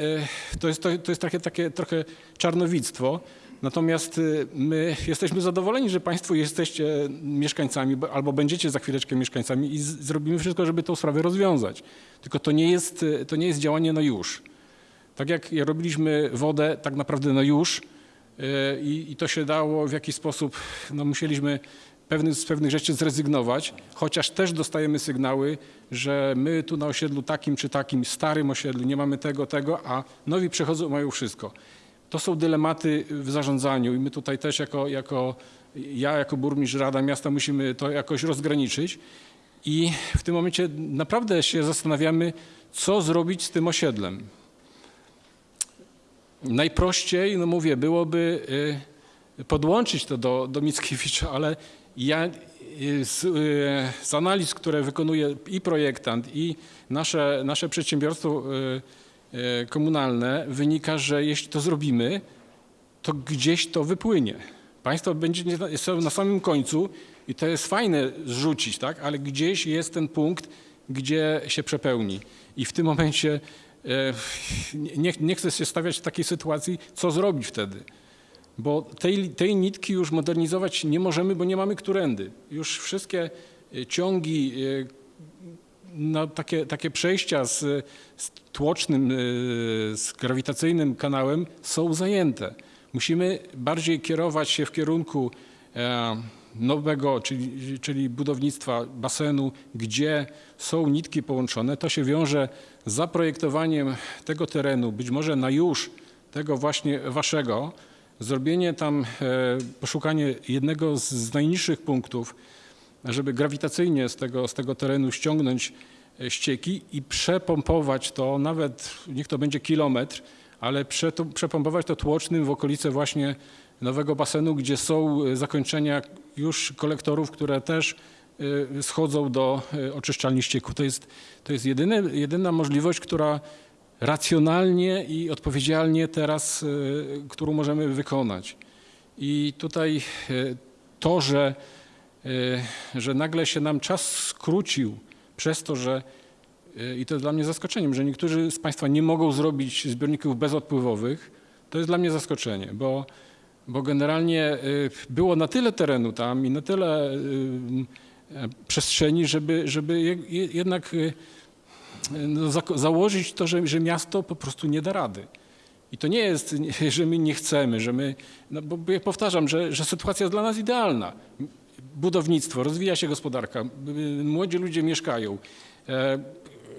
to jest, to, to jest takie, takie trochę czarnowictwo. Natomiast y, my jesteśmy zadowoleni, że Państwo jesteście mieszkańcami bo- albo będziecie za chwileczkę mieszkańcami i zrobimy wszystko, żeby tą sprawę rozwiązać. Tylko to nie jest, y, to nie jest działanie na już. Tak jak robiliśmy wodę tak naprawdę na już y, i, i to się dało w jakiś sposób, no musieliśmy pewnych, z pewnych rzeczy zrezygnować, chociaż też dostajemy sygnały, że my tu na osiedlu takim czy takim starym osiedlu nie mamy tego, tego, a nowi przechodzą mają wszystko. To są dylematy w zarządzaniu i my tutaj też jako, jako ja jako burmistrz Rada Miasta musimy to jakoś rozgraniczyć i w tym momencie naprawdę się zastanawiamy, co zrobić z tym osiedlem. Najprościej, no mówię, byłoby y, podłączyć to do, do Mickiewicza, ale ja y, z, y, z analiz, które wykonuje i projektant, i nasze, nasze przedsiębiorstwo komunalne, wynika, że jeśli to zrobimy, to gdzieś to wypłynie. Państwo będzie na samym końcu i to jest fajne zrzucić, tak? ale gdzieś jest ten punkt, gdzie się przepełni. I w tym momencie e, nie, nie chcę się stawiać w takiej sytuacji, co zrobić wtedy. Bo tej, tej nitki już modernizować nie możemy, bo nie mamy którędy. Już wszystkie e, ciągi, e, no, takie, takie przejścia z, z tłocznym, e, z grawitacyjnym kanałem są zajęte. Musimy bardziej kierować się w kierunku e, nowego, czyli, czyli budownictwa basenu, gdzie są nitki połączone. To się wiąże z zaprojektowaniem tego terenu, być może na już tego właśnie waszego, zrobienie tam, e, poszukanie jednego z najniższych punktów, żeby grawitacyjnie z tego, z tego terenu ściągnąć e, ścieki i przepompować to, nawet niech to będzie kilometr, ale przepompować to tłocznym w okolice właśnie nowego basenu, gdzie są e, zakończenia już kolektorów, które też e, schodzą do oczyszczalni ścieków. To jest, to jest jedyne, jedyna możliwość, która racjonalnie i odpowiedzialnie teraz, którą możemy wykonać. I tutaj to, że, że nagle się nam czas skrócił przez to, że e, i to jest dla mnie zaskoczeniem, że niektórzy z Państwa nie mogą zrobić zbiorników bezodpływowych, to jest dla mnie zaskoczenie, bo, bo generalnie e, było na tyle terenu tam i na tyle przestrzeni, żeby, żeby je- je- jednak no, założyć to, że, że miasto po prostu nie da rady. I to nie jest, że my nie chcemy, że my, no bo ja powtarzam, że, że sytuacja jest dla nas idealna. Budownictwo, rozwija się gospodarka, y, młodzi ludzie mieszkają, e,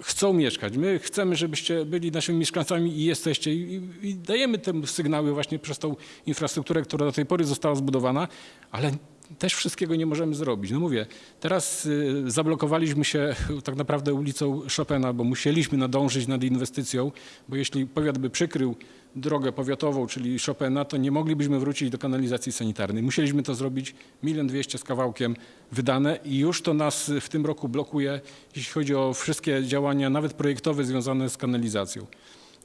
chcą mieszkać. My chcemy, żebyście byli naszymi mieszkańcami i jesteście. I, i- dajemy te sygnały właśnie przez tą infrastrukturę, która do tej pory została zbudowana, ale też wszystkiego nie możemy zrobić. No mówię, teraz y, zablokowaliśmy się tak naprawdę ulicą Chopina, bo musieliśmy nadążyć nad inwestycją, bo jeśli powiat by przykrył drogę powiatową, czyli Chopina, to nie moglibyśmy wrócić do kanalizacji sanitarnej. Musieliśmy to zrobić milion dwieście z kawałkiem wydane i już to nas w tym roku blokuje, jeśli chodzi o wszystkie działania, nawet projektowe związane z kanalizacją.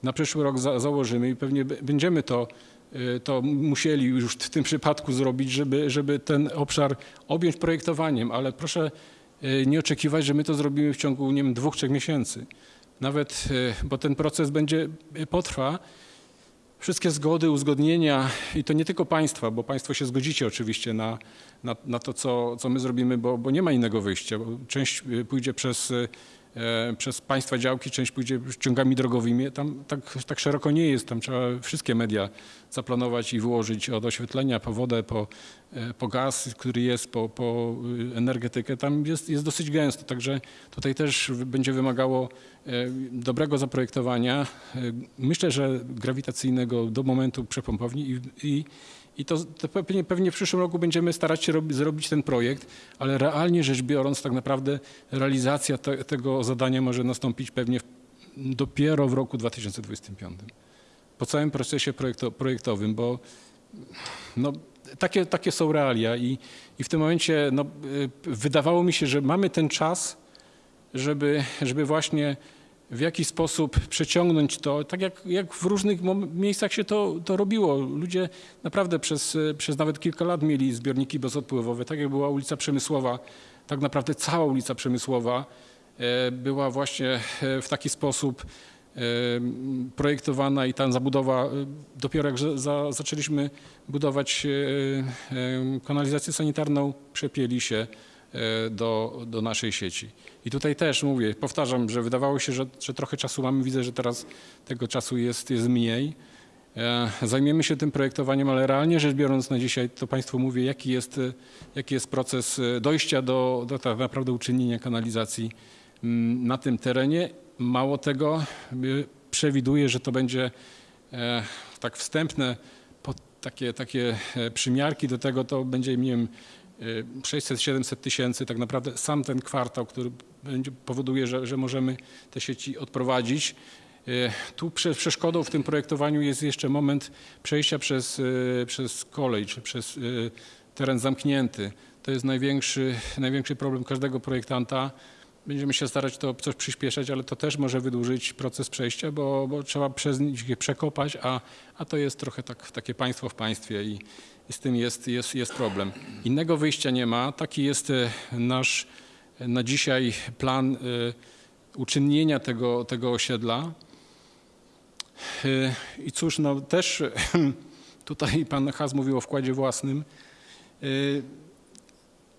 Na przyszły rok za, założymy i pewnie będziemy to, to musieli już w tym przypadku zrobić, żeby, żeby ten obszar objąć projektowaniem, ale proszę y, nie oczekiwać, że my to zrobimy w ciągu nie wiem, dwóch, trzech miesięcy. Nawet, y, bo ten proces będzie, y, potrwa. Wszystkie zgody, uzgodnienia i to nie tylko państwa, bo państwo się zgodzicie oczywiście na, na, na to, co, co my zrobimy, bo, bo nie ma innego wyjścia. Część y, pójdzie przez, y, przez państwa działki, część pójdzie ciągami drogowymi. Tam tak, tak szeroko nie jest, tam trzeba wszystkie media zaplanować i wyłożyć od oświetlenia po wodę, po, e, po gaz, który jest, po, po y, energetykę. Tam jest, jest dosyć gęsto, także tutaj też będzie wymagało e, dobrego zaprojektowania. E, Myślę, że grawitacyjnego do momentu przepompowni i, i, I to, to pewnie, pewnie w przyszłym roku będziemy starać się rob, zrobić ten projekt, ale realnie rzecz biorąc, tak naprawdę realizacja te, tego zadania może nastąpić pewnie w, dopiero w roku 2025. Po całym procesie projekto, projektowym, bo no, takie, takie są realia i, i w tym momencie no, y, wydawało mi się, że mamy ten czas, żeby, żeby właśnie w jakiś sposób przeciągnąć to, tak jak, jak w różnych miejscach się to, to robiło. Ludzie naprawdę przez, przez nawet kilka lat mieli zbiorniki bezodpływowe, tak jak była ulica Przemysłowa, tak naprawdę cała ulica Przemysłowa e, była właśnie e, w taki sposób e, projektowana i ta zabudowa, dopiero jak za, za, zaczęliśmy budować kanalizację sanitarną, przepięli się do, do naszej sieci. I tutaj też mówię, powtarzam, że wydawało się, że, że trochę czasu mamy, widzę, że teraz tego czasu jest, jest mniej. E, Zajmiemy się tym projektowaniem, ale realnie rzecz biorąc na dzisiaj, to Państwu mówię, jaki jest, e, jaki jest proces e, dojścia do, do tak naprawdę uczynienia kanalizacji mm, na tym terenie. Mało tego, przewiduję, że to będzie tak wstępne, takie, takie przymiarki do tego, to będzie, nie wiem, 600-700 tysięcy, tak naprawdę sam ten kwartał, który powoduje, że, że możemy te sieci odprowadzić. E, Tu prze- przeszkodą w tym projektowaniu jest jeszcze moment przejścia przez, e, przez kolej, czy przez teren zamknięty. To jest największy, największy problem każdego projektanta. Będziemy się starać to coś przyspieszać, ale to też może wydłużyć proces przejścia, bo, bo trzeba przez nich je przekopać, a, a to jest trochę tak, takie państwo w państwie i z tym jest, jest, jest problem. Innego wyjścia nie ma. Taki jest e, nasz e, na dzisiaj plan e, uczynnienia tego, tego osiedla. I cóż, no też tutaj pan Has mówił o wkładzie własnym.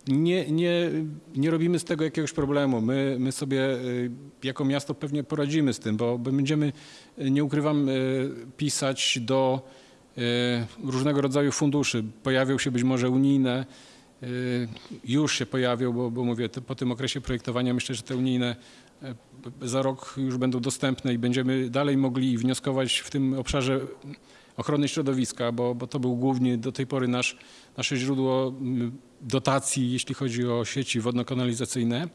Nie, nie, nie robimy z tego jakiegoś problemu. My, my sobie jako miasto pewnie poradzimy z tym, bo będziemy, nie ukrywam, pisać do różnego rodzaju funduszy. Pojawią się być może unijne, y, już się pojawią, bo, bo mówię, po tym okresie projektowania myślę, że te unijne y, za rok już będą dostępne i będziemy dalej mogli wnioskować w tym obszarze ochrony środowiska, bo, bo to był głównie do tej pory nasz, nasze źródło dotacji, jeśli chodzi o sieci wodno-kanalizacyjne.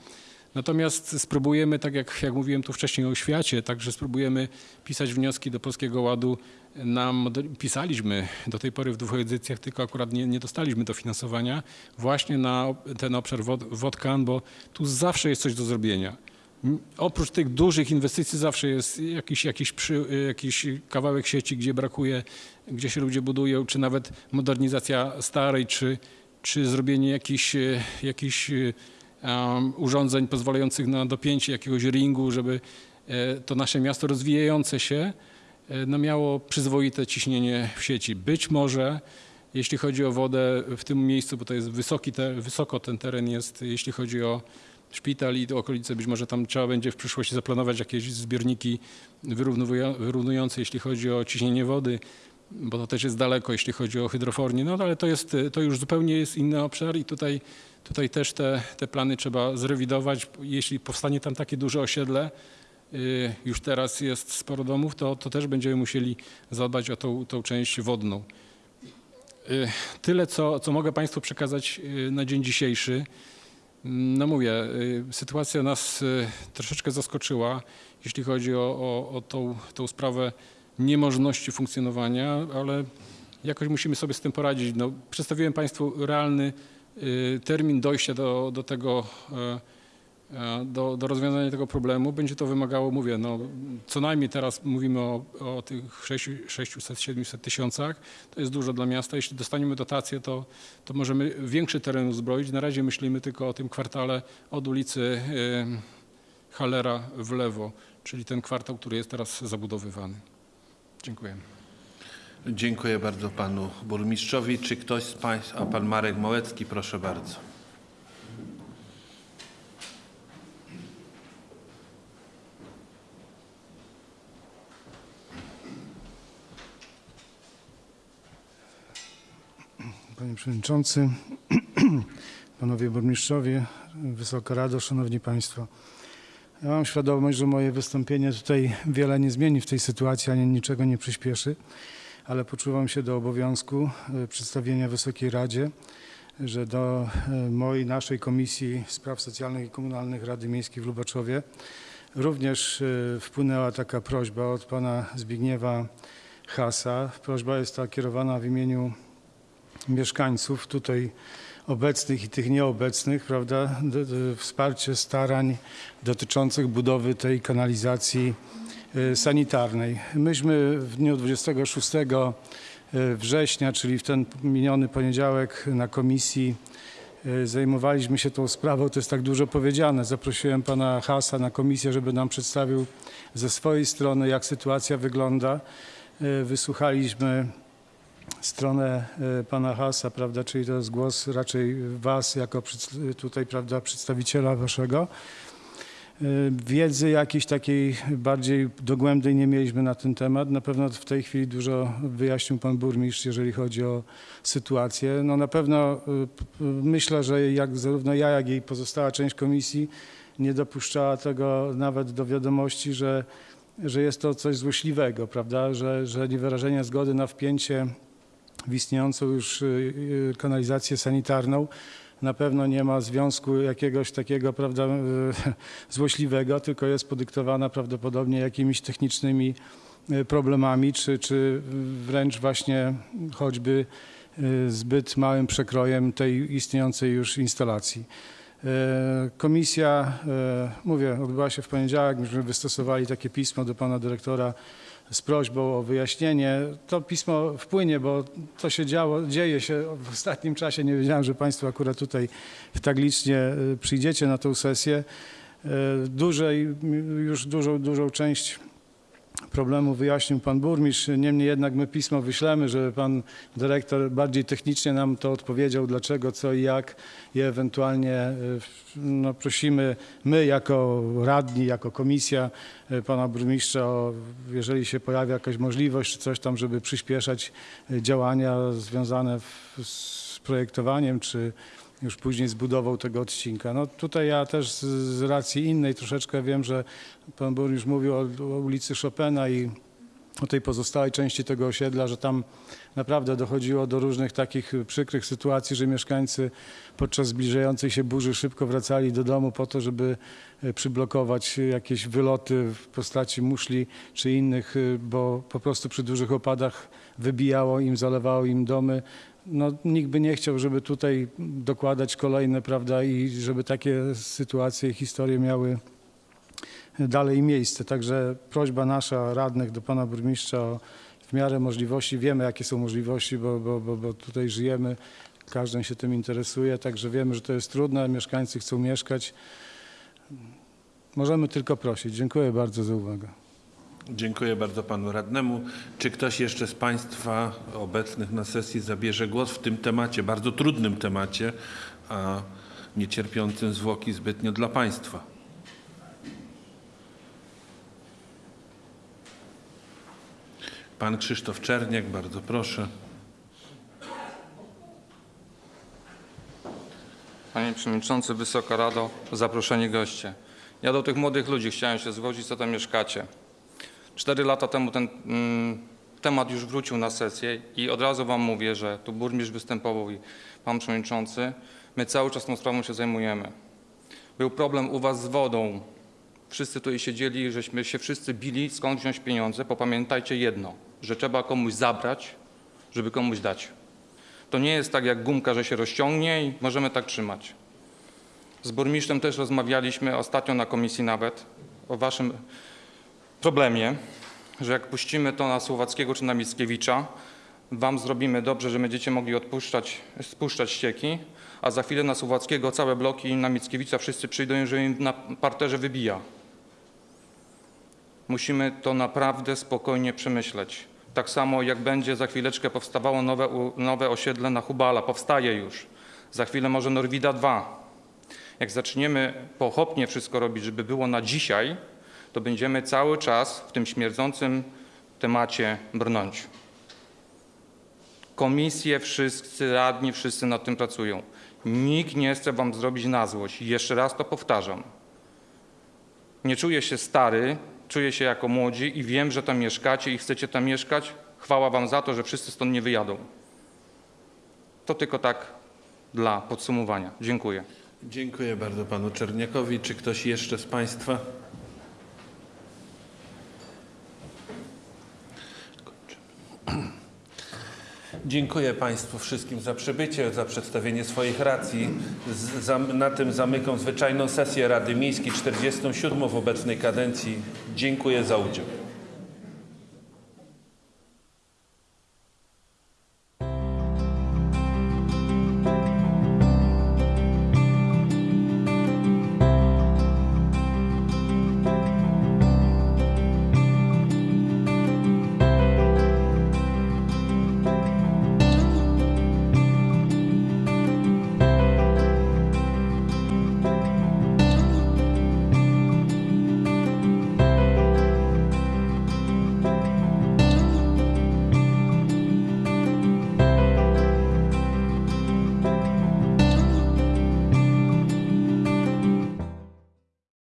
Natomiast spróbujemy, tak jak, jak mówiłem tu wcześniej o oświacie, także spróbujemy pisać wnioski do Polskiego Ładu. Na, moder- pisaliśmy do tej pory w dwóch edycjach, tylko akurat nie, nie dostaliśmy dofinansowania właśnie na ten obszar wod, wodkan, bo tu zawsze jest coś do zrobienia. Oprócz tych dużych inwestycji zawsze jest jakiś, jakiś, przy, jakiś kawałek sieci, gdzie brakuje, gdzie się ludzie budują, czy nawet modernizacja starej, czy, czy zrobienie jakichś, e, jakichś e, urządzeń pozwalających na dopięcie jakiegoś ringu, żeby e, to nasze miasto rozwijające się e, no miało przyzwoite ciśnienie w sieci. Być może jeśli chodzi o wodę w tym miejscu, bo to jest wysoki te, wysoko ten teren jest, jeśli chodzi o szpital i okolice, być może tam trzeba będzie w przyszłości zaplanować jakieś zbiorniki wyrównujące, jeśli chodzi o ciśnienie wody, bo to też jest daleko, jeśli chodzi o hydrofornię, no ale to, jest, to już zupełnie jest inny obszar i tutaj, tutaj też te, te plany trzeba zrewidować. Jeśli powstanie tam takie duże osiedle, y, już teraz jest sporo domów, to, to też będziemy musieli zadbać o tą, tą część wodną. Y, Tyle, co, co mogę Państwu przekazać y, na dzień dzisiejszy. No mówię, sytuacja nas troszeczkę zaskoczyła, jeśli chodzi o, o, o tą, tą sprawę niemożności funkcjonowania, ale jakoś musimy sobie z tym poradzić. No, przedstawiłem Państwu realny termin dojścia do, do tego, e, e, do, do rozwiązania tego problemu. Będzie to wymagało, mówię, no, co najmniej teraz mówimy o, o tych 600-700 tysiącach. To jest dużo dla miasta. Jeśli dostaniemy dotację, to, to możemy większy teren uzbroić. Na razie myślimy tylko o tym kwartale od ulicy y, Halera w lewo, czyli ten kwartał, który jest teraz zabudowywany. Dziękuję. Dziękuję bardzo panu burmistrzowi. Czy ktoś z państwa, a pan Marek Małecki, proszę bardzo. Panie Przewodniczący, Panowie Burmistrzowie, Wysoka Rado, Szanowni Państwo. Ja mam świadomość, że moje wystąpienie tutaj wiele nie zmieni w tej sytuacji, ani niczego nie przyspieszy, ale poczuwam się do obowiązku e, przedstawienia Wysokiej Radzie, że do e, mojej, naszej Komisji Spraw Socjalnych i Komunalnych Rady Miejskiej w Lubaczowie również e, wpłynęła taka prośba od pana Zbigniewa Hasa. Prośba jest ta kierowana w imieniu mieszkańców tutaj obecnych i tych nieobecnych, prawda, wsparcie starań dotyczących budowy tej kanalizacji sanitarnej. Myśmy w dniu 26 września, czyli w ten miniony poniedziałek na komisji e, zajmowaliśmy się tą sprawą, to jest tak dużo powiedziane. Zaprosiłem pana Hasa na komisję, żeby nam przedstawił ze swojej strony, jak sytuacja wygląda. Wysłuchaliśmy stronę pana Hasa, prawda, czyli to jest głos raczej was jako tutaj, prawda, przedstawiciela waszego. E, Wiedzy jakiejś takiej bardziej dogłębnej nie mieliśmy na ten temat. Na pewno w tej chwili dużo wyjaśnił pan burmistrz, jeżeli chodzi o sytuację. No na pewno p- p- myślę, że jak zarówno ja, jak i pozostała część komisji nie dopuszczała tego nawet do wiadomości, że, że jest to coś złośliwego, prawda, że, że niewyrażenie zgody na wpięcie w istniejącą już y, y, kanalizację sanitarną na pewno nie ma związku jakiegoś takiego prawda, złośliwego, tylko jest podyktowana prawdopodobnie jakimiś technicznymi y, problemami, czy, czy wręcz właśnie choćby y, zbyt małym przekrojem tej istniejącej już instalacji. E, Komisja, e, mówię, odbyła się w poniedziałek, myśmy wystosowali takie pismo do pana dyrektora z prośbą o wyjaśnienie. To pismo wpłynie, bo to się działo, dzieje się w ostatnim czasie. Nie wiedziałem, że Państwo akurat tutaj tak licznie e, przyjdziecie na tę sesję. E, Dużej, już dużą, dużą część problemu wyjaśnił pan burmistrz. Niemniej jednak my pismo wyślemy, żeby pan dyrektor bardziej technicznie nam to odpowiedział, dlaczego, co i jak i ewentualnie e, no, prosimy my jako radni, jako komisja e, pana burmistrza, o, jeżeli się pojawia jakaś możliwość czy coś tam, żeby przyspieszać e, działania związane w, z projektowaniem czy już później z budową tego odcinka. No tutaj ja też z, z racji innej troszeczkę wiem, że pan burmistrz mówił o, o ulicy Chopina i o tej pozostałej części tego osiedla, że tam naprawdę dochodziło do różnych takich przykrych sytuacji, że mieszkańcy podczas zbliżającej się burzy szybko wracali do domu po to, żeby e, przyblokować jakieś wyloty w postaci muszli czy innych, e, bo po prostu przy dużych opadach wybijało im, zalewało im domy. No, nikt by nie chciał, żeby tutaj dokładać kolejne, prawda, i żeby takie sytuacje i historie miały dalej miejsce. Także prośba nasza, radnych do pana burmistrza o w miarę możliwości, wiemy jakie są możliwości, bo, bo, bo, bo tutaj żyjemy, każdy się tym interesuje, także wiemy, że to jest trudne, mieszkańcy chcą mieszkać. Możemy tylko prosić. Dziękuję bardzo za uwagę. Dziękuję bardzo panu radnemu. Czy ktoś jeszcze z państwa obecnych na sesji zabierze głos w tym temacie, bardzo trudnym temacie, a nie cierpiącym zwłoki zbytnio dla państwa? Pan Krzysztof Czerniak, bardzo proszę. Panie Przewodniczący, Wysoka Rado, zaproszeni goście. Ja do tych młodych ludzi chciałem się zgodzić, co tam mieszkacie. Cztery lata temu ten mm, temat już wrócił na sesję i od razu Wam mówię, że tu burmistrz występował i Pan Przewodniczący, my cały czas tą sprawą się zajmujemy. Był problem u Was z wodą. Wszyscy tutaj siedzieli, żeśmy się wszyscy bili, skąd wziąć pieniądze. Popamiętajcie jedno, że trzeba komuś zabrać, żeby komuś dać. To nie jest tak jak gumka, że się rozciągnie i możemy tak trzymać. Z burmistrzem też rozmawialiśmy ostatnio na komisji nawet o waszym problemie, że jak puścimy to na Słowackiego czy na Mickiewicza, wam zrobimy dobrze, że będziecie mogli odpuszczać, spuszczać ścieki, a za chwilę na Słowackiego całe bloki i na Mickiewicza wszyscy przyjdą że im na parterze wybija. Musimy to naprawdę spokojnie przemyśleć. Tak samo jak będzie za chwileczkę powstawało nowe, nowe osiedle na Hubala, powstaje już. Za chwilę może Norwida 2. Jak zaczniemy pochopnie wszystko robić, żeby było na dzisiaj, to będziemy cały czas w tym śmierdzącym temacie brnąć. Komisje, wszyscy radni, wszyscy nad tym pracują. Nikt nie chce wam zrobić na złość. Jeszcze raz to powtarzam. Nie czuję się stary, czuję się jako młodzi i wiem, że tam mieszkacie i chcecie tam mieszkać. chwała Wam za to, że wszyscy stąd nie wyjadą. To tylko tak dla podsumowania. Dziękuję. Dziękuję bardzo panu Czerniakowi. Czy ktoś jeszcze z państwa? Dziękuję Państwu wszystkim za przybycie, za przedstawienie swoich racji. Z, zam, na tym zamykam zwyczajną sesję Rady Miejskiej 47 w obecnej kadencji. Dziękuję za udział.